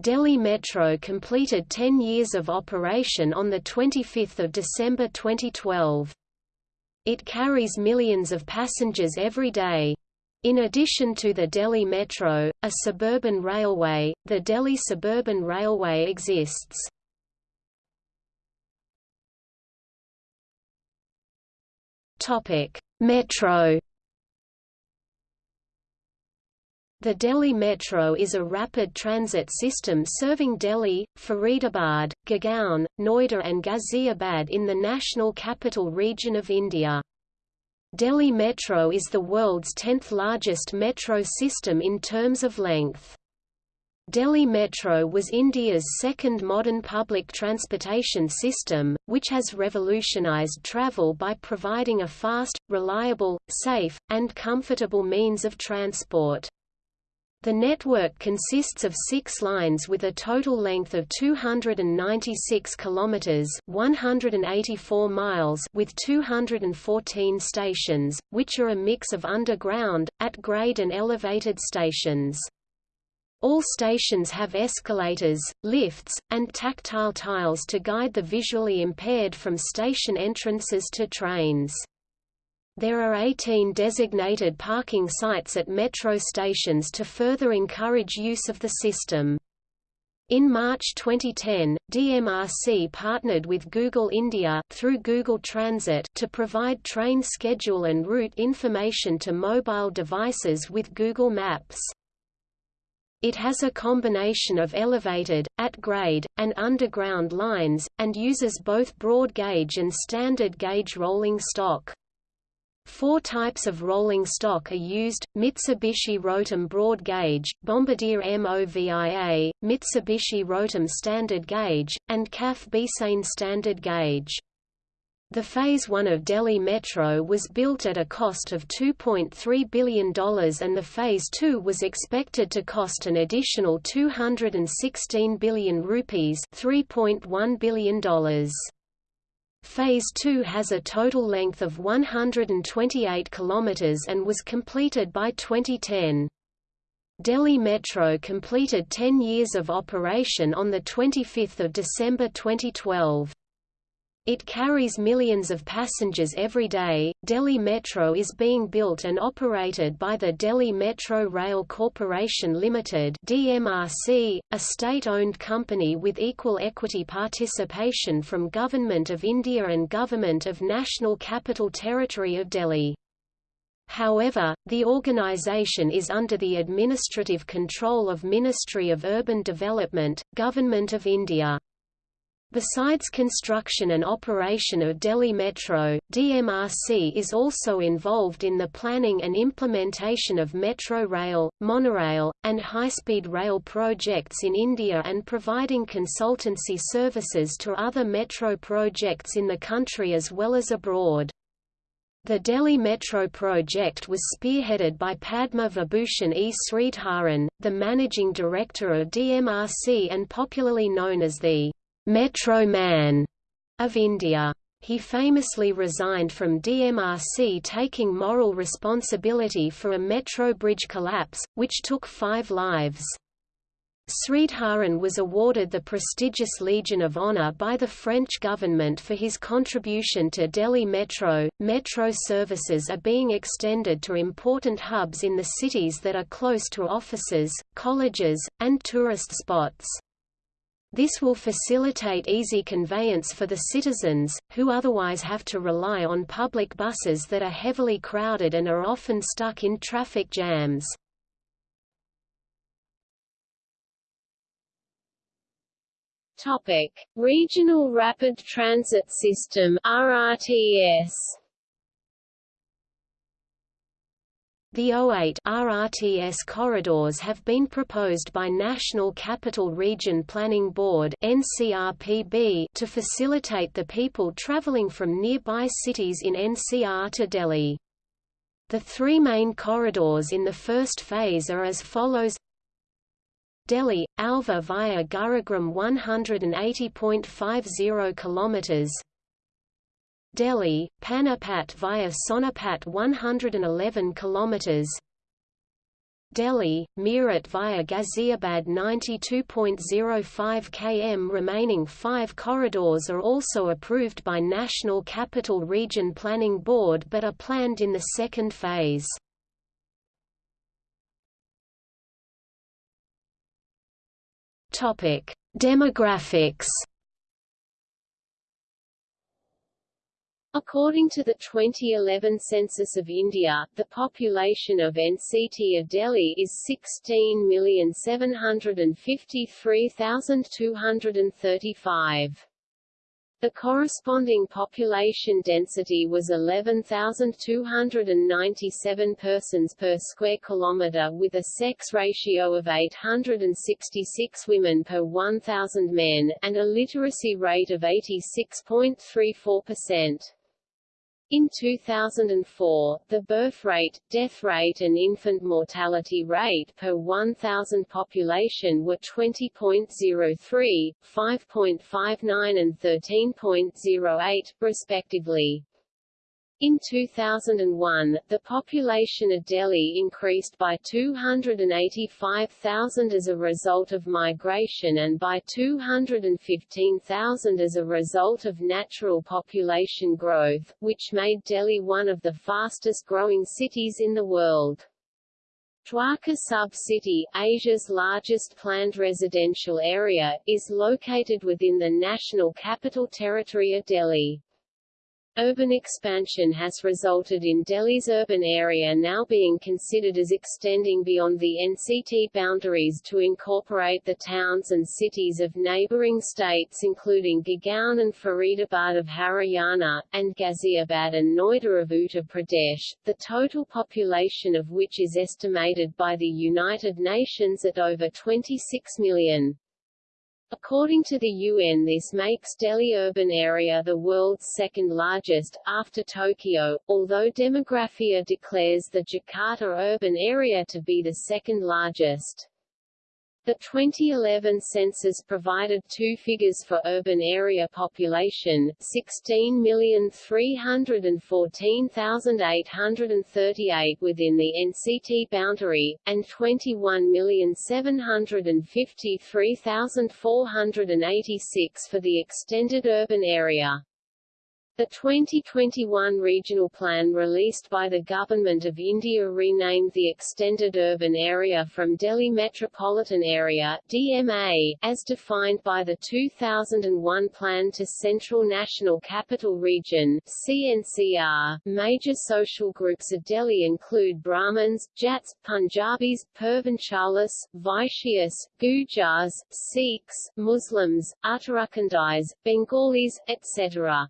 Speaker 2: Delhi Metro completed 10 years of operation on 25 December 2012. It carries millions of passengers every day. In addition to the Delhi Metro, a suburban railway, the Delhi Suburban Railway exists. Topic: Metro The Delhi Metro is a rapid transit system serving Delhi, Faridabad, Gurgaon, Noida and Ghaziabad in the National Capital Region of India. Delhi Metro is the world's 10th largest metro system in terms of length. Delhi Metro was India's second modern public transportation system, which has revolutionized travel by providing a fast, reliable, safe, and comfortable means of transport. The network consists of six lines with a total length of 296 kilometers (184 miles) with 214 stations, which are a mix of underground, at-grade and elevated stations. All stations have escalators, lifts, and tactile tiles to guide the visually impaired from station entrances to trains. There are 18 designated parking sites at metro stations to further encourage use of the system. In March 2010, DMRC partnered with Google India through Google Transit to provide train schedule and route information to mobile devices with Google Maps. It has a combination of elevated, at-grade, and underground lines, and uses both broad gauge and standard gauge rolling stock. Four types of rolling stock are used, Mitsubishi Rotem Broad Gauge, Bombardier MOVIA, Mitsubishi Rotem Standard Gauge, and CAF Beasain Standard Gauge. The Phase 1 of Delhi Metro was built at a cost of $2.3 billion and the Phase 2 was expected to cost an additional 216 billion rupees $3.1 billion. Phase 2 has a total length of 128 km and was completed by 2010. Delhi Metro completed 10 years of operation on 25 December 2012. It carries millions of passengers every day. Delhi Metro is being built and operated by the Delhi Metro Rail Corporation Limited (DMRC), a state-owned company with equal equity participation from Government of India and Government of National Capital Territory of Delhi. However, the organization is under the administrative control of Ministry of Urban Development, Government of India. Besides construction and operation of Delhi Metro, DMRC is also involved in the planning and implementation of metro rail, monorail, and high-speed rail projects in India and providing consultancy services to other metro projects in the country as well as abroad. The Delhi Metro project was spearheaded by Padma Vibhushan E. Sridharan, the managing director of DMRC and popularly known as the Metro Man of India. He famously resigned from DMRC taking moral responsibility for a metro bridge collapse, which took five lives. Sridharan was awarded the prestigious Legion of Honor by the French government for his contribution to Delhi Metro. Metro services are being extended to important hubs in the cities that are close to offices, colleges, and tourist spots. This will facilitate easy conveyance for the citizens, who otherwise have to rely on public buses that are heavily crowded and are often stuck in traffic jams.
Speaker 1: Topic: Regional Rapid Transit System (RRTS).
Speaker 2: The 08 RRTS corridors have been proposed by National Capital Region Planning Board NCRPB to facilitate the people traveling from nearby cities in NCR to Delhi. The three main corridors in the first phase are as follows Delhi, Alwar via Gurugram 180.50 km Delhi, Panipat via Sonipat 111 km Delhi, Meerut via Ghaziabad 92.05 km Remaining five corridors are also approved by National Capital Region Planning Board but are planned in the second phase. Demographics
Speaker 1: According to the 2011 census of India, the population of NCT of Delhi is 16,753,235. The corresponding population density was 11,297 persons per square kilometre with a sex ratio of 866 women per 1,000 men, and a literacy rate of 86.34%. In 2004, the birth rate, death rate and infant mortality rate per 1,000 population were 20.03, 5.59 and 13.08, respectively. In 2001, the population of Delhi increased by 285,000 as a result of migration and by 215,000 as a result of natural population growth, which made Delhi one of the fastest growing cities in the world. Dwarka sub-city, Asia's largest planned residential area, is located within the National Capital Territory of Delhi. Urban expansion has resulted in Delhi's urban area now being considered as extending beyond the NCT boundaries to incorporate the towns and cities of neighbouring states including Gurgaon and Faridabad of Haryana, and Ghaziabad and Noida of Uttar Pradesh, the total population of which is estimated by the United Nations at over 26 million. According to the UN this makes Delhi urban area the world's second largest, after Tokyo, although Demographia declares the Jakarta urban area to be the second largest. The 2011 census provided two figures for urban area population, 16,314,838 within the NCT boundary, and 21,753,486 for the extended urban area. The 2021 regional plan released by the Government of India renamed the Extended Urban Area from Delhi Metropolitan Area DMA, as defined by the 2001 Plan to Central National Capital Region CNCR. Major social groups of Delhi include Brahmins, Jats, Punjabis, Purvanchalis, Vaishyas, Gujars, Sikhs, Muslims, Uttarakhandis, Bengalis, etc.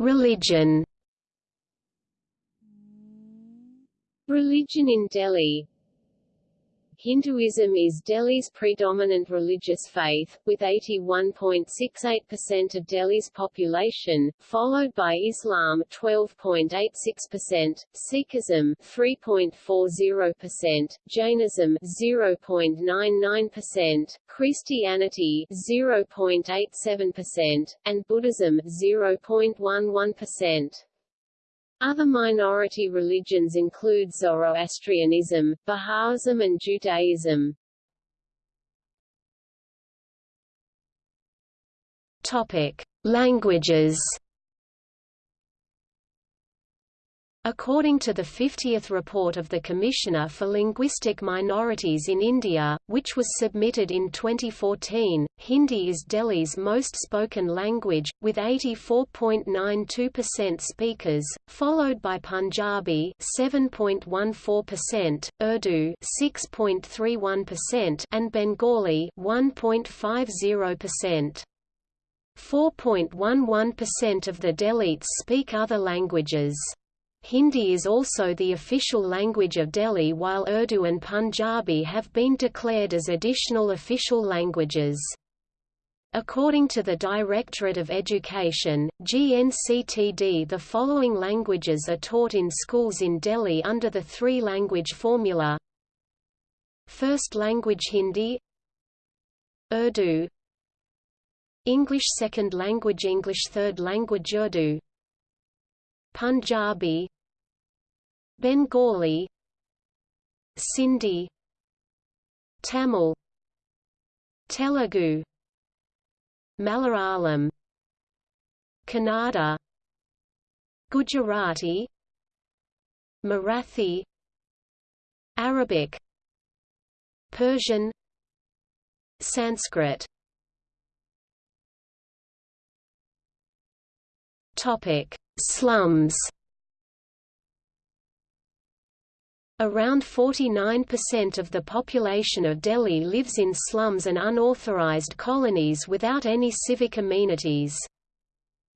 Speaker 2: Religion.
Speaker 1: Religion in Delhi Hinduism is Delhi's predominant religious faith, with 81.68% of Delhi's population, followed by Islam 12.86%, Sikhism 3.40%, Jainism 0.99%, Christianity 0.87%, and Buddhism 0.11%. Other minority religions include Zoroastrianism, Baha'ism and Judaism.
Speaker 2: Topic: Languages According to the 50th report of the Commissioner for Linguistic Minorities in India, which was submitted in 2014, Hindi is Delhi's most spoken language, with 84.92% speakers, followed by Punjabi 7.14%, Urdu 6.31% and Bengali 1.50%. 4.11% of the Dalits speak other languages. Hindi is also the official language of Delhi while Urdu and Punjabi have been declared as additional official languages. According to the Directorate of Education, GNCTD the following languages are taught in schools in Delhi under the three-language formula. First language Hindi Urdu. English second language English third language Urdu Punjabi Bengali Sindhi Tamil Telugu Malayalam Kannada Gujarati Marathi Arabic Persian Sanskrit Slums. Around 49% of the population of Delhi lives in slums and unauthorized colonies without any civic amenities.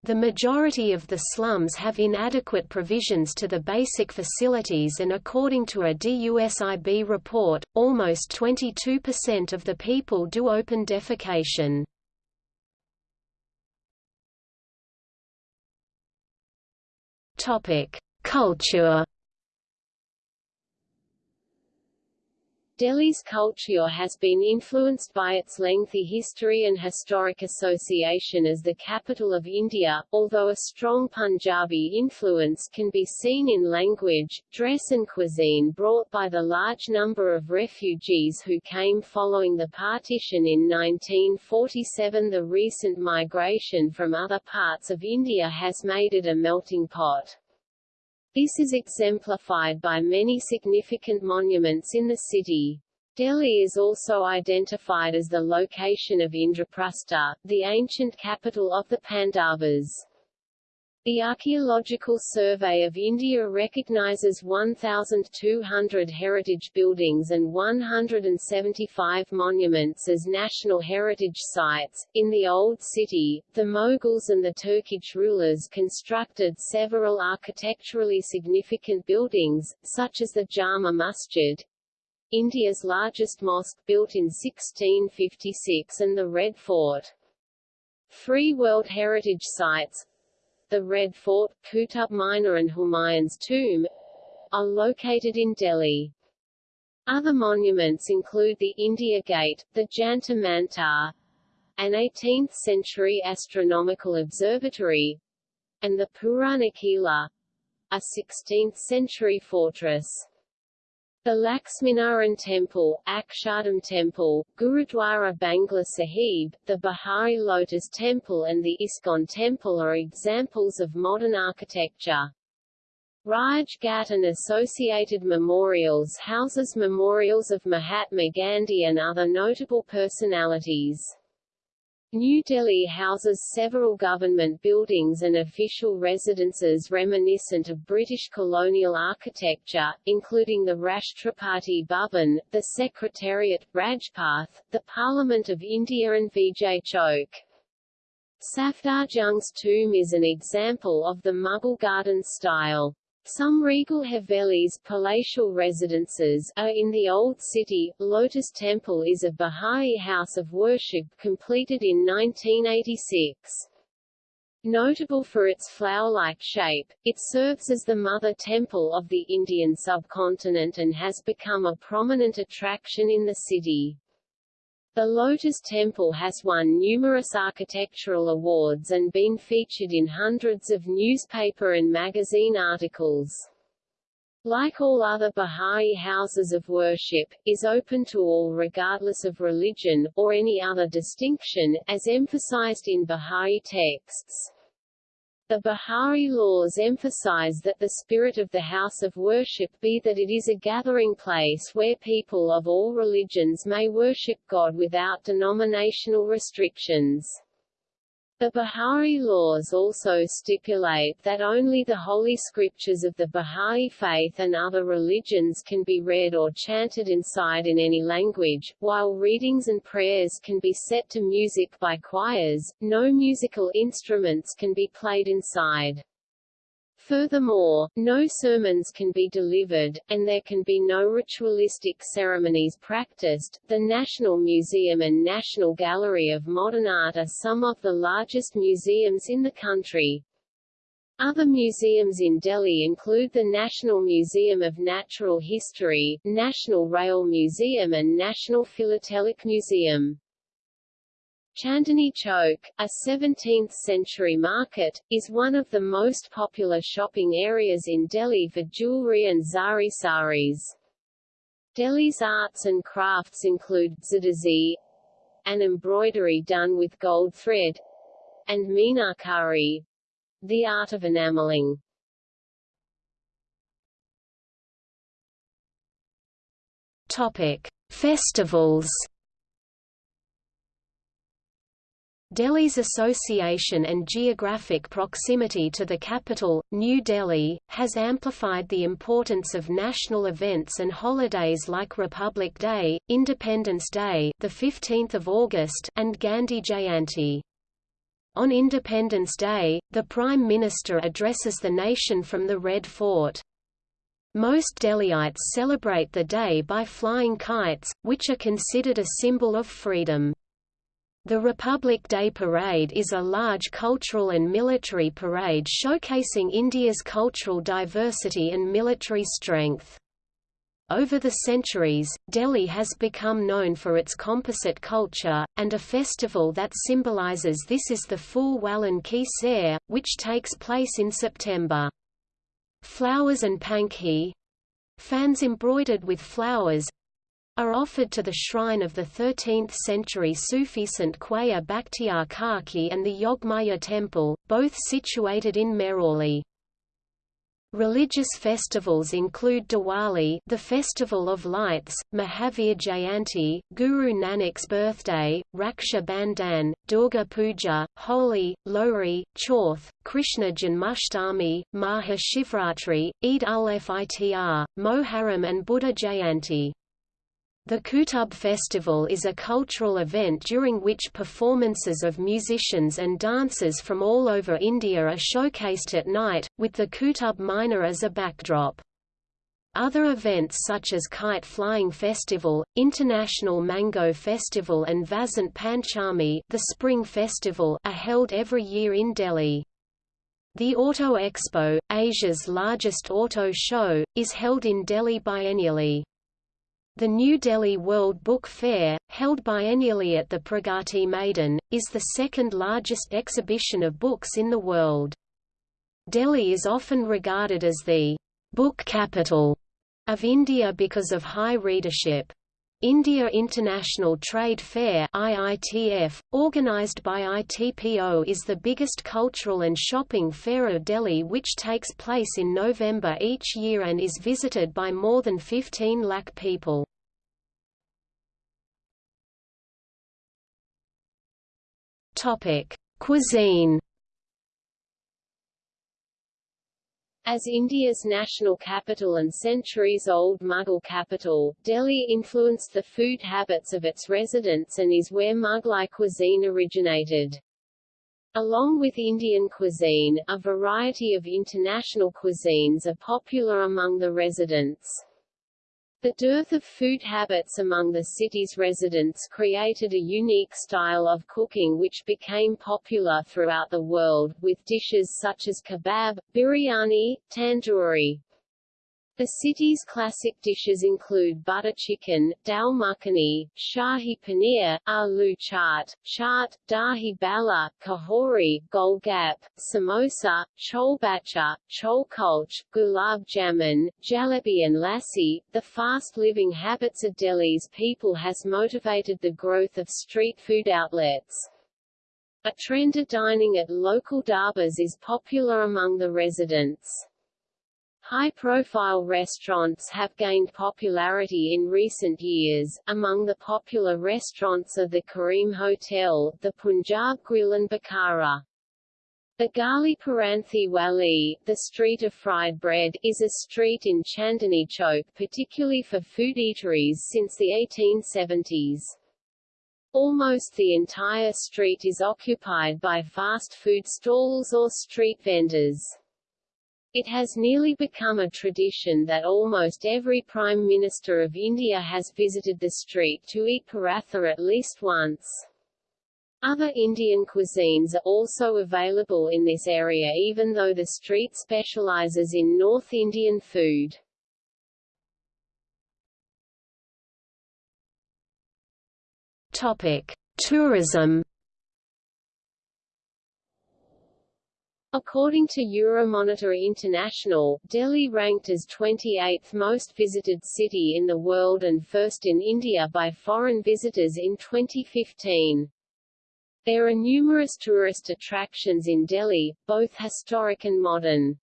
Speaker 2: The majority of the slums have inadequate provisions to the basic facilities and according to a DUSIB report, almost 22% of the people do open defecation. Culture
Speaker 1: Delhi's culture has been influenced by its lengthy history and historic association as the capital of India, although a strong Punjabi influence can be seen in language, dress and cuisine brought by the large number of refugees who came following the partition in 1947 The recent migration from other parts of India has made it a melting pot. This is exemplified by many significant monuments in the city. Delhi is also identified as the location of Indraprastha, the ancient capital of the Pandavas. The Archaeological Survey of India recognizes 1,200 heritage buildings and 175 monuments as national heritage sites. In the Old City, the Mughals and the Turkish rulers constructed several architecturally significant buildings, such as the Jama Masjid, India's largest mosque built in 1656 and the Red Fort. Three World Heritage Sites, the Red Fort, Qutub Minar and Humayun's tomb, are located in Delhi. Other monuments include the India Gate, the Jantar Mantar, an 18th-century astronomical observatory, and the Purana Qila, a 16th-century fortress. The Laxminarayan Temple, Akshardham Temple, Gurudwara Bangla Sahib, the Bahá'í Lotus Temple and the ISKCON Temple are examples of modern architecture. Raj Ghat and associated memorials houses memorials of Mahatma Gandhi and other notable personalities. New Delhi houses several government buildings and official residences reminiscent of British colonial architecture, including the Rashtrapati Bhavan, the Secretariat, Rajpath, the Parliament of India and Vijay Chowk. Safdarjung's tomb is an example of the Mughal garden style. Some regal Havelis palatial residences are in the Old City. Lotus Temple is a Bahá'í house of worship completed in 1986. Notable for its flower-like shape, it serves as the mother temple of the Indian subcontinent and has become a prominent attraction in the city. The Lotus Temple has won numerous architectural awards and been featured in hundreds of newspaper and magazine articles. Like all other Bahá'í houses of worship, is open to all regardless of religion, or any other distinction, as emphasized in Bahá'í texts. The Bahá'í laws emphasize that the spirit of the house of worship be that it is a gathering place where people of all religions may worship God without denominational restrictions. The Bahá'í laws also stipulate that only the holy scriptures of the Bahá'í faith and other religions can be read or chanted inside in any language, while readings and prayers can be set to music by choirs, no musical instruments can be played inside. Furthermore, no sermons can be delivered, and there can be no ritualistic ceremonies practiced. The National Museum and National Gallery of Modern Art are some of the largest museums in the country. Other museums in Delhi include the National Museum of Natural History, National Rail Museum and National Philatelic Museum. Chandni Chowk, a 17th-century market, is one of the most popular shopping areas in Delhi for jewelry and zari saris. Delhi's arts and crafts include zardozi, an embroidery done with gold thread, and meenakari, the art of enameling.
Speaker 2: Topic: Festivals Delhi's association and geographic proximity to the capital, New Delhi, has amplified the importance of national events and holidays like Republic Day, Independence Day, the 15th of August, and Gandhi Jayanti. On Independence Day, the Prime Minister addresses the nation from the Red Fort. Most Delhiites celebrate the day by flying kites, which are considered a symbol of freedom. The Republic Day Parade is a large cultural and military parade showcasing India's cultural diversity and military strength. Over the centuries, Delhi has become known for its composite culture, and a festival that symbolizes this is the Phool Walon Ki Sair, which takes place in September. Flowers and pankhi fans embroidered with flowers are offered to the shrine of the 13th-century Sufi Saint Khwaja Bakhtiar Kaki and the Yogmaya temple, both situated in Mehrauli. Religious festivals include Diwali, the festival of lights, Mahavir Jayanti, Guru Nanak's birthday, Raksha Bandhan, Durga Puja, Holi, Lohri, Chauth, Krishna Janmashtami, Maha Shivratri, Eid ul-Fitr, Moharram and Buddha Jayanti. The Qutub Festival is a cultural event during which performances of musicians and dancers from all over India are showcased at night, with the Qutub Minar as a backdrop. Other events such as Kite Flying Festival, International Mango Festival and Vasant Panchami the Spring Festival are held every year in Delhi. The Auto Expo, Asia's largest auto show, is held in Delhi biennially. The New Delhi World Book Fair, held biennially at the Pragati Maidan, is the second largest exhibition of books in the world. Delhi is often regarded as the book capital of India because of high readership. India International Trade Fair IITF, organized by ITPO is the biggest cultural and shopping fair of Delhi which takes place in November each year and is visited by more than 15 lakh people. Cuisine
Speaker 1: As India's national capital and centuries-old Mughal capital, Delhi influenced the food habits of its residents and is where Mughlai cuisine originated. Along with Indian cuisine, a variety of international cuisines are popular among the residents. The dearth of food habits among the city's residents created a unique style of cooking which became popular throughout the world, with dishes such as kebab, biryani, tandoori, the city's classic dishes include butter chicken, dal makhani, shahi paneer, aloo chaat, chaat, dahi bhalla, kachori, golgap, samosa, chole bhature, gulab jamun, jalebi and lassi. The fast living habits of Delhi's people has motivated the growth of street food outlets. A trend of dining at local dhabas is popular among the residents. High-profile restaurants have gained popularity in recent years. Among the popular restaurants are the Kareem Hotel, the Punjab Grill and Bukhara. The Gali Paranthe Wali, the Street of Fried Bread, is a street in Chandni Chowk particularly for food eateries since the 1870s. Almost the entire street is occupied by fast food stalls or street vendors. It has nearly become a tradition that almost every Prime Minister of India has visited the street to eat paratha at least once. Other Indian cuisines are also available in this area even though the street specializes in North Indian food.
Speaker 2: Topic: Tourism
Speaker 1: According to Euromonitor International, Delhi ranked as 28th most visited city in the world and first in India by foreign visitors in 2015. There are numerous tourist attractions in Delhi, both historic and modern.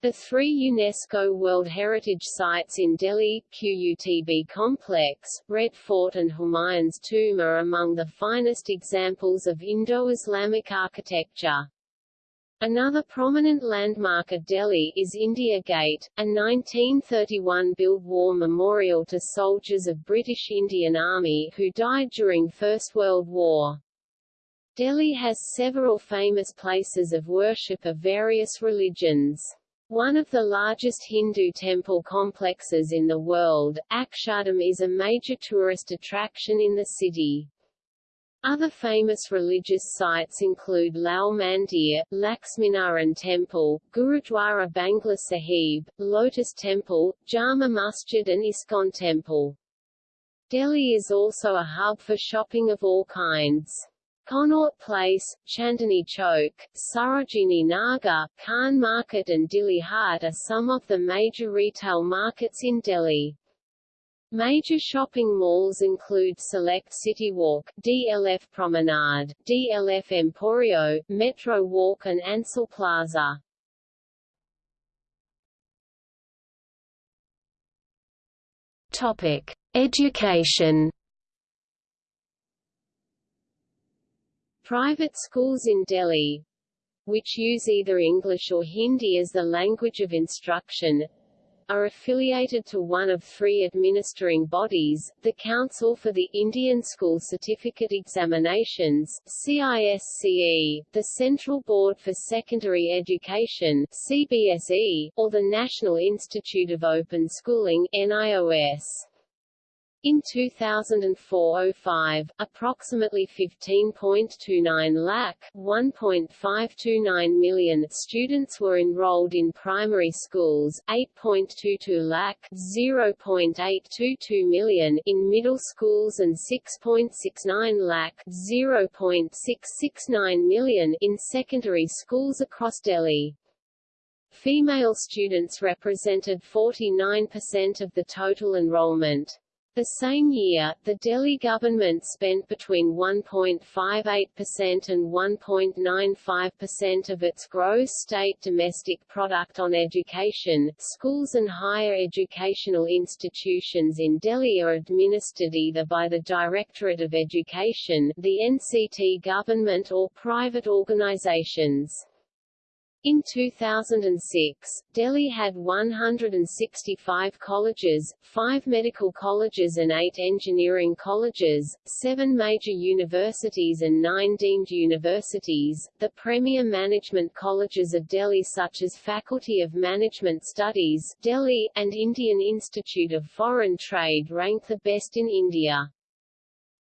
Speaker 1: The three UNESCO World Heritage Sites in Delhi, Qutb Complex, Red Fort and Humayun's Tomb are among the finest examples of Indo-Islamic architecture. Another prominent landmark at Delhi is India Gate, a 1931-built war memorial to soldiers of British Indian Army who died during First World War. Delhi has several famous places of worship of various religions. One of the largest Hindu temple complexes in the world, Akshardham is a major tourist attraction in the city. Other famous religious sites include Lal Mandir, Laxminarayan Temple, Gurudwara Bangla Sahib, Lotus Temple, Jama Masjid and ISKCON Temple. Delhi is also a hub for shopping of all kinds. Connaught Place, Chandni Chowk, Sarojini Nagar, Khan Market and Dilli Haat are some of the major retail markets in Delhi. Major shopping malls include Select City Walk, DLF Promenade, DLF Emporio, Metro Walk and Ansal Plaza.
Speaker 2: Topic: Education.
Speaker 1: Private schools in Delhi, which use either English or Hindi as the language of instruction, are affiliated to one of three administering bodies, the Council for the Indian School Certificate Examinations CISCE, the Central Board for Secondary Education CBSE, or the National Institute of Open Schooling NIOS. In 2004-05, approximately 15.29 lakh 1.529 million students were enrolled in primary schools, 8.22 lakh 0.822 million in middle schools and 6.69 lakh 0.669 million in secondary schools across Delhi. Female students represented 49% of the total enrollment. The same year, the Delhi government spent between 1.58% and 1.95% of its gross state domestic product on education. Schools and higher educational institutions in Delhi are administered either by the Directorate of Education, the NCT government or private organizations. In 2006, Delhi had 165 colleges, 5 medical colleges and 8 engineering colleges, 7 major universities and 9 deemed universities. The premier management colleges of Delhi such as Faculty of Management Studies Delhi and Indian Institute of Foreign Trade rank the best in India.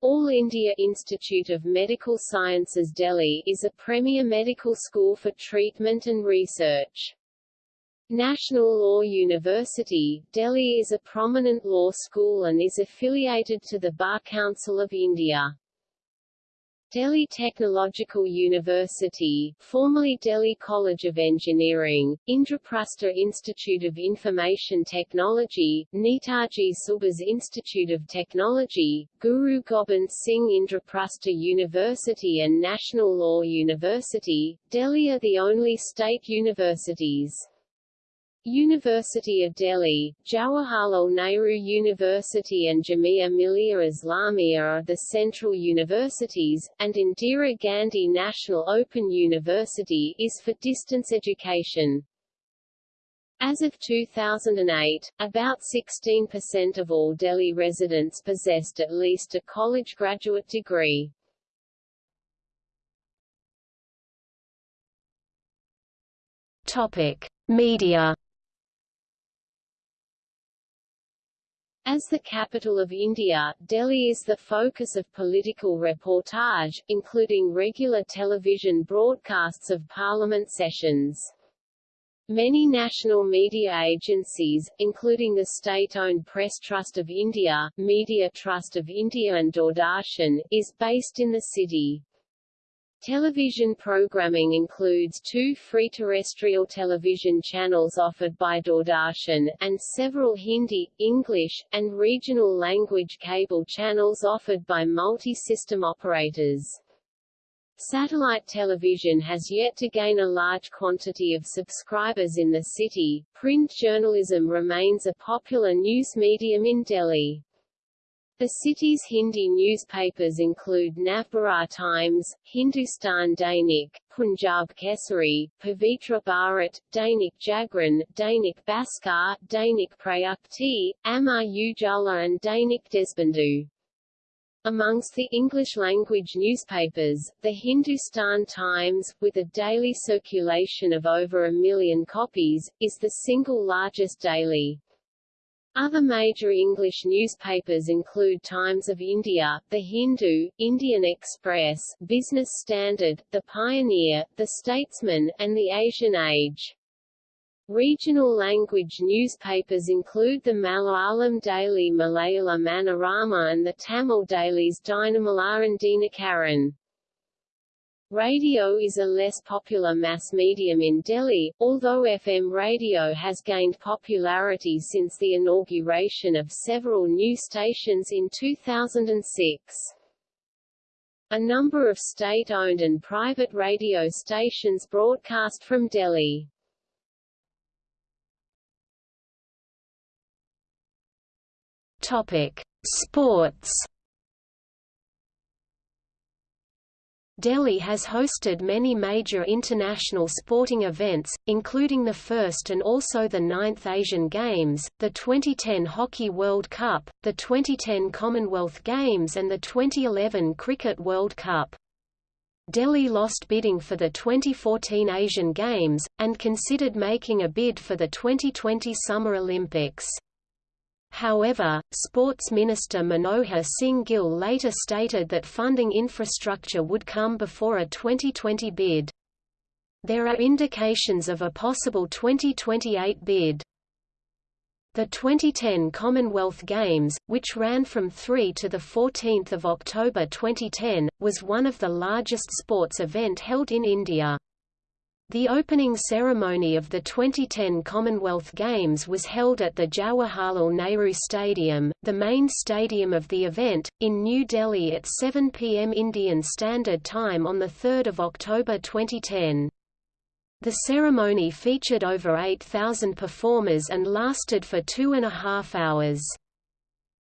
Speaker 1: All India Institute of Medical Sciences Delhi is a premier medical school for treatment and research. National Law University, Delhi is a prominent law school and is affiliated to the Bar Council of India. Delhi Technological University, formerly Delhi College of Engineering, Indraprastha Institute of Information Technology, Netaji Subhas Institute of Technology, Guru Gobind Singh Indraprastha University and National Law University, Delhi are the only state universities. University of Delhi, Jawaharlal Nehru University and Jamia Millia Islamia are the central universities, and Indira Gandhi National Open University is for distance education. As of 2008, about 16% of all Delhi residents possessed at least a college graduate degree.
Speaker 2: Topic: Media
Speaker 1: As the capital of India, Delhi is the focus of political reportage, including regular television broadcasts of parliament sessions. Many national media agencies, including the state-owned Press Trust of India, Media Trust of India and Doordarshan, is based in the city. Television programming includes two free terrestrial television channels offered by Doordarshan, and several Hindi, English, and regional language cable channels offered by multi-system operators. Satellite television has yet to gain a large quantity of subscribers in the city. Print journalism remains a popular news medium in Delhi. The city's Hindi newspapers include Navbharat Times, Hindustan Dainik, Punjab Kesari, Pavitra Bharat, Dainik Jagran, Dainik Bhaskar, Dainik Prayukti, Amar Ujala and Dainik Deshbandhu. Amongst the English-language newspapers, the Hindustan Times, with a daily circulation of over a million copies, is the single largest daily. Other major English newspapers include Times of India, The Hindu, Indian Express, Business Standard, The Pioneer, The Statesman, and The Asian Age. Regional language newspapers include the Malayalam daily Malayala Manorama and the Tamil dailies Dinamalar and Dinakaran. Radio is a less popular mass medium in Delhi, although FM radio has gained popularity since the inauguration of several new stations in 2006. A number of state-owned and private radio stations broadcast from Delhi.
Speaker 2: Topic: Sports Delhi has hosted many major international sporting events, including the first and also the ninth Asian Games, the 2010 Hockey World Cup, the 2010 Commonwealth Games and the 2011 Cricket World Cup. Delhi lost bidding for the 2014 Asian Games, and considered making a bid for the 2020 Summer Olympics. However, Sports Minister Manohar Singh Gill later stated that funding infrastructure would come before a 2020 bid. There are indications of a possible 2028 bid. The 2010 Commonwealth Games, which ran from 3 to 14 October 2010, was one of the largest sports event held in India. The opening ceremony of the 2010 Commonwealth Games was held at the Jawaharlal Nehru Stadium, the main stadium of the event, in New Delhi at 7 pm Indian Standard Time on 3 October 2010. The ceremony featured over 8,000 performers and lasted for two and a half hours.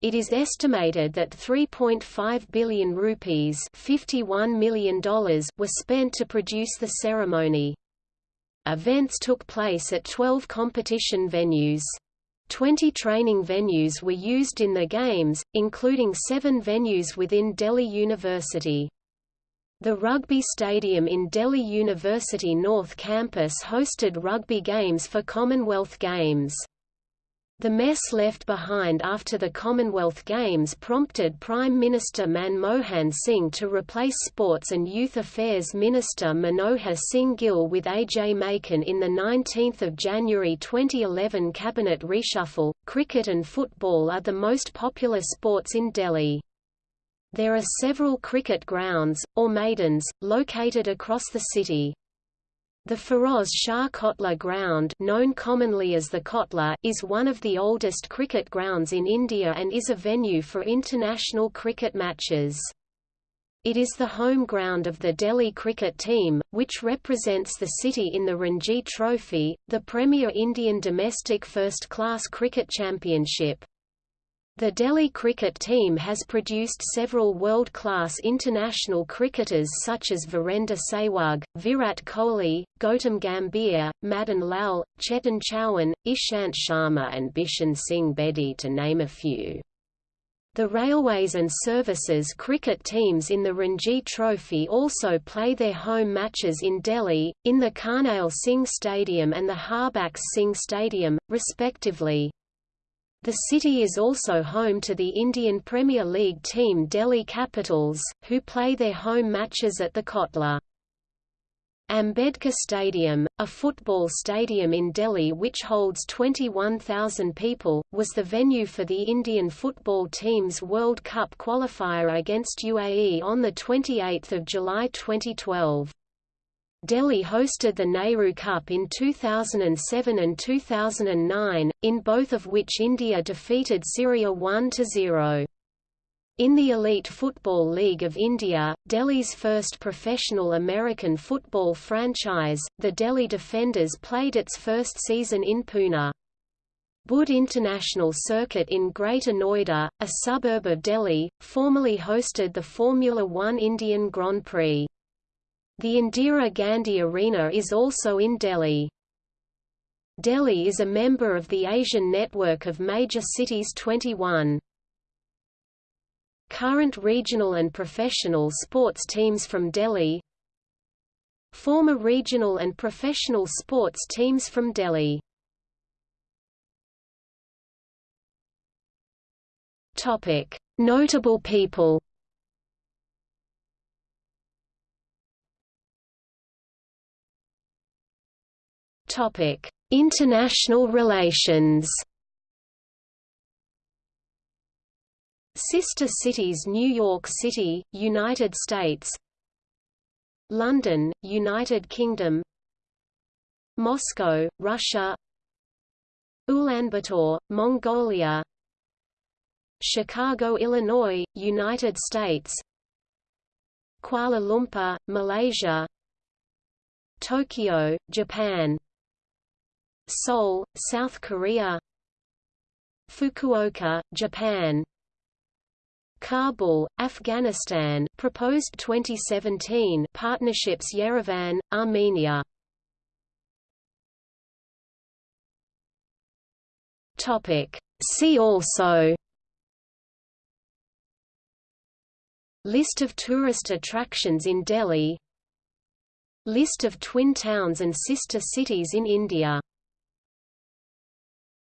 Speaker 2: It is estimated that 3.5 billion rupees $51 million were spent to produce the ceremony. Events took place at 12 competition venues. 20 training venues were used in the Games, including seven venues within Delhi University. The rugby stadium in Delhi University North Campus hosted rugby games for Commonwealth Games. The mess left behind after the Commonwealth Games prompted Prime Minister Manmohan Singh to replace Sports and Youth Affairs Minister Manohar Singh Gill with Ajay Maken in the 19th of January 2011 cabinet reshuffle. Cricket and football are the most popular sports in Delhi. There are several cricket grounds, or maidans, located across the city. The Feroz Shah Kotla ground known commonly as the Kotla is one of the oldest cricket grounds in India and is a venue for international cricket matches. It is the home ground of the Delhi cricket team, which represents the city in the Ranji Trophy, the premier Indian domestic first-class cricket championship. The Delhi cricket team has produced several world-class international cricketers such as Virender Sehwag, Virat Kohli, Gautam Gambhir, Madan Lal, Chetan Chauhan, Ishant Sharma and Bishan Singh Bedi to name a few. The Railways and Services cricket teams in the Ranji Trophy also play their home matches in Delhi, in the Karnail Singh Stadium and the Harbax Singh Stadium, respectively. The city is also home to the Indian Premier League team Delhi Capitals, who play their home matches at the Kotla. Ambedkar Stadium, a football stadium in Delhi which holds 21,000 people, was the venue for the Indian football team's World Cup qualifier against UAE on 28 July 2012. Delhi hosted the Nehru Cup in 2007 and 2009, in both of which India defeated Syria 1–0. In the Elite Football League of India, Delhi's first professional American football franchise, the Delhi Defenders played its first season in Pune. Buddh International Circuit in Greater Noida, a suburb of Delhi, formerly hosted the Formula One Indian Grand Prix. The Indira Gandhi Arena is also in Delhi. Delhi is a member of the Asian Network of Major Cities 21. Current regional and professional sports teams from Delhi Former regional and professional sports teams from Delhi Notable people. Topic: International relations. Sister cities New York City, United States. London, United Kingdom. Moscow, Russia. Ulaanbaatar, Mongolia. Chicago, Illinois, United States. Kuala Lumpur, Malaysia. Tokyo, Japan Seoul, South Korea. Fukuoka, Japan. Kabul, Afghanistan. Proposed 2017 partnerships Yerevan, Armenia. Topic. See also. List of tourist attractions in Delhi. List of twin towns and sister cities in India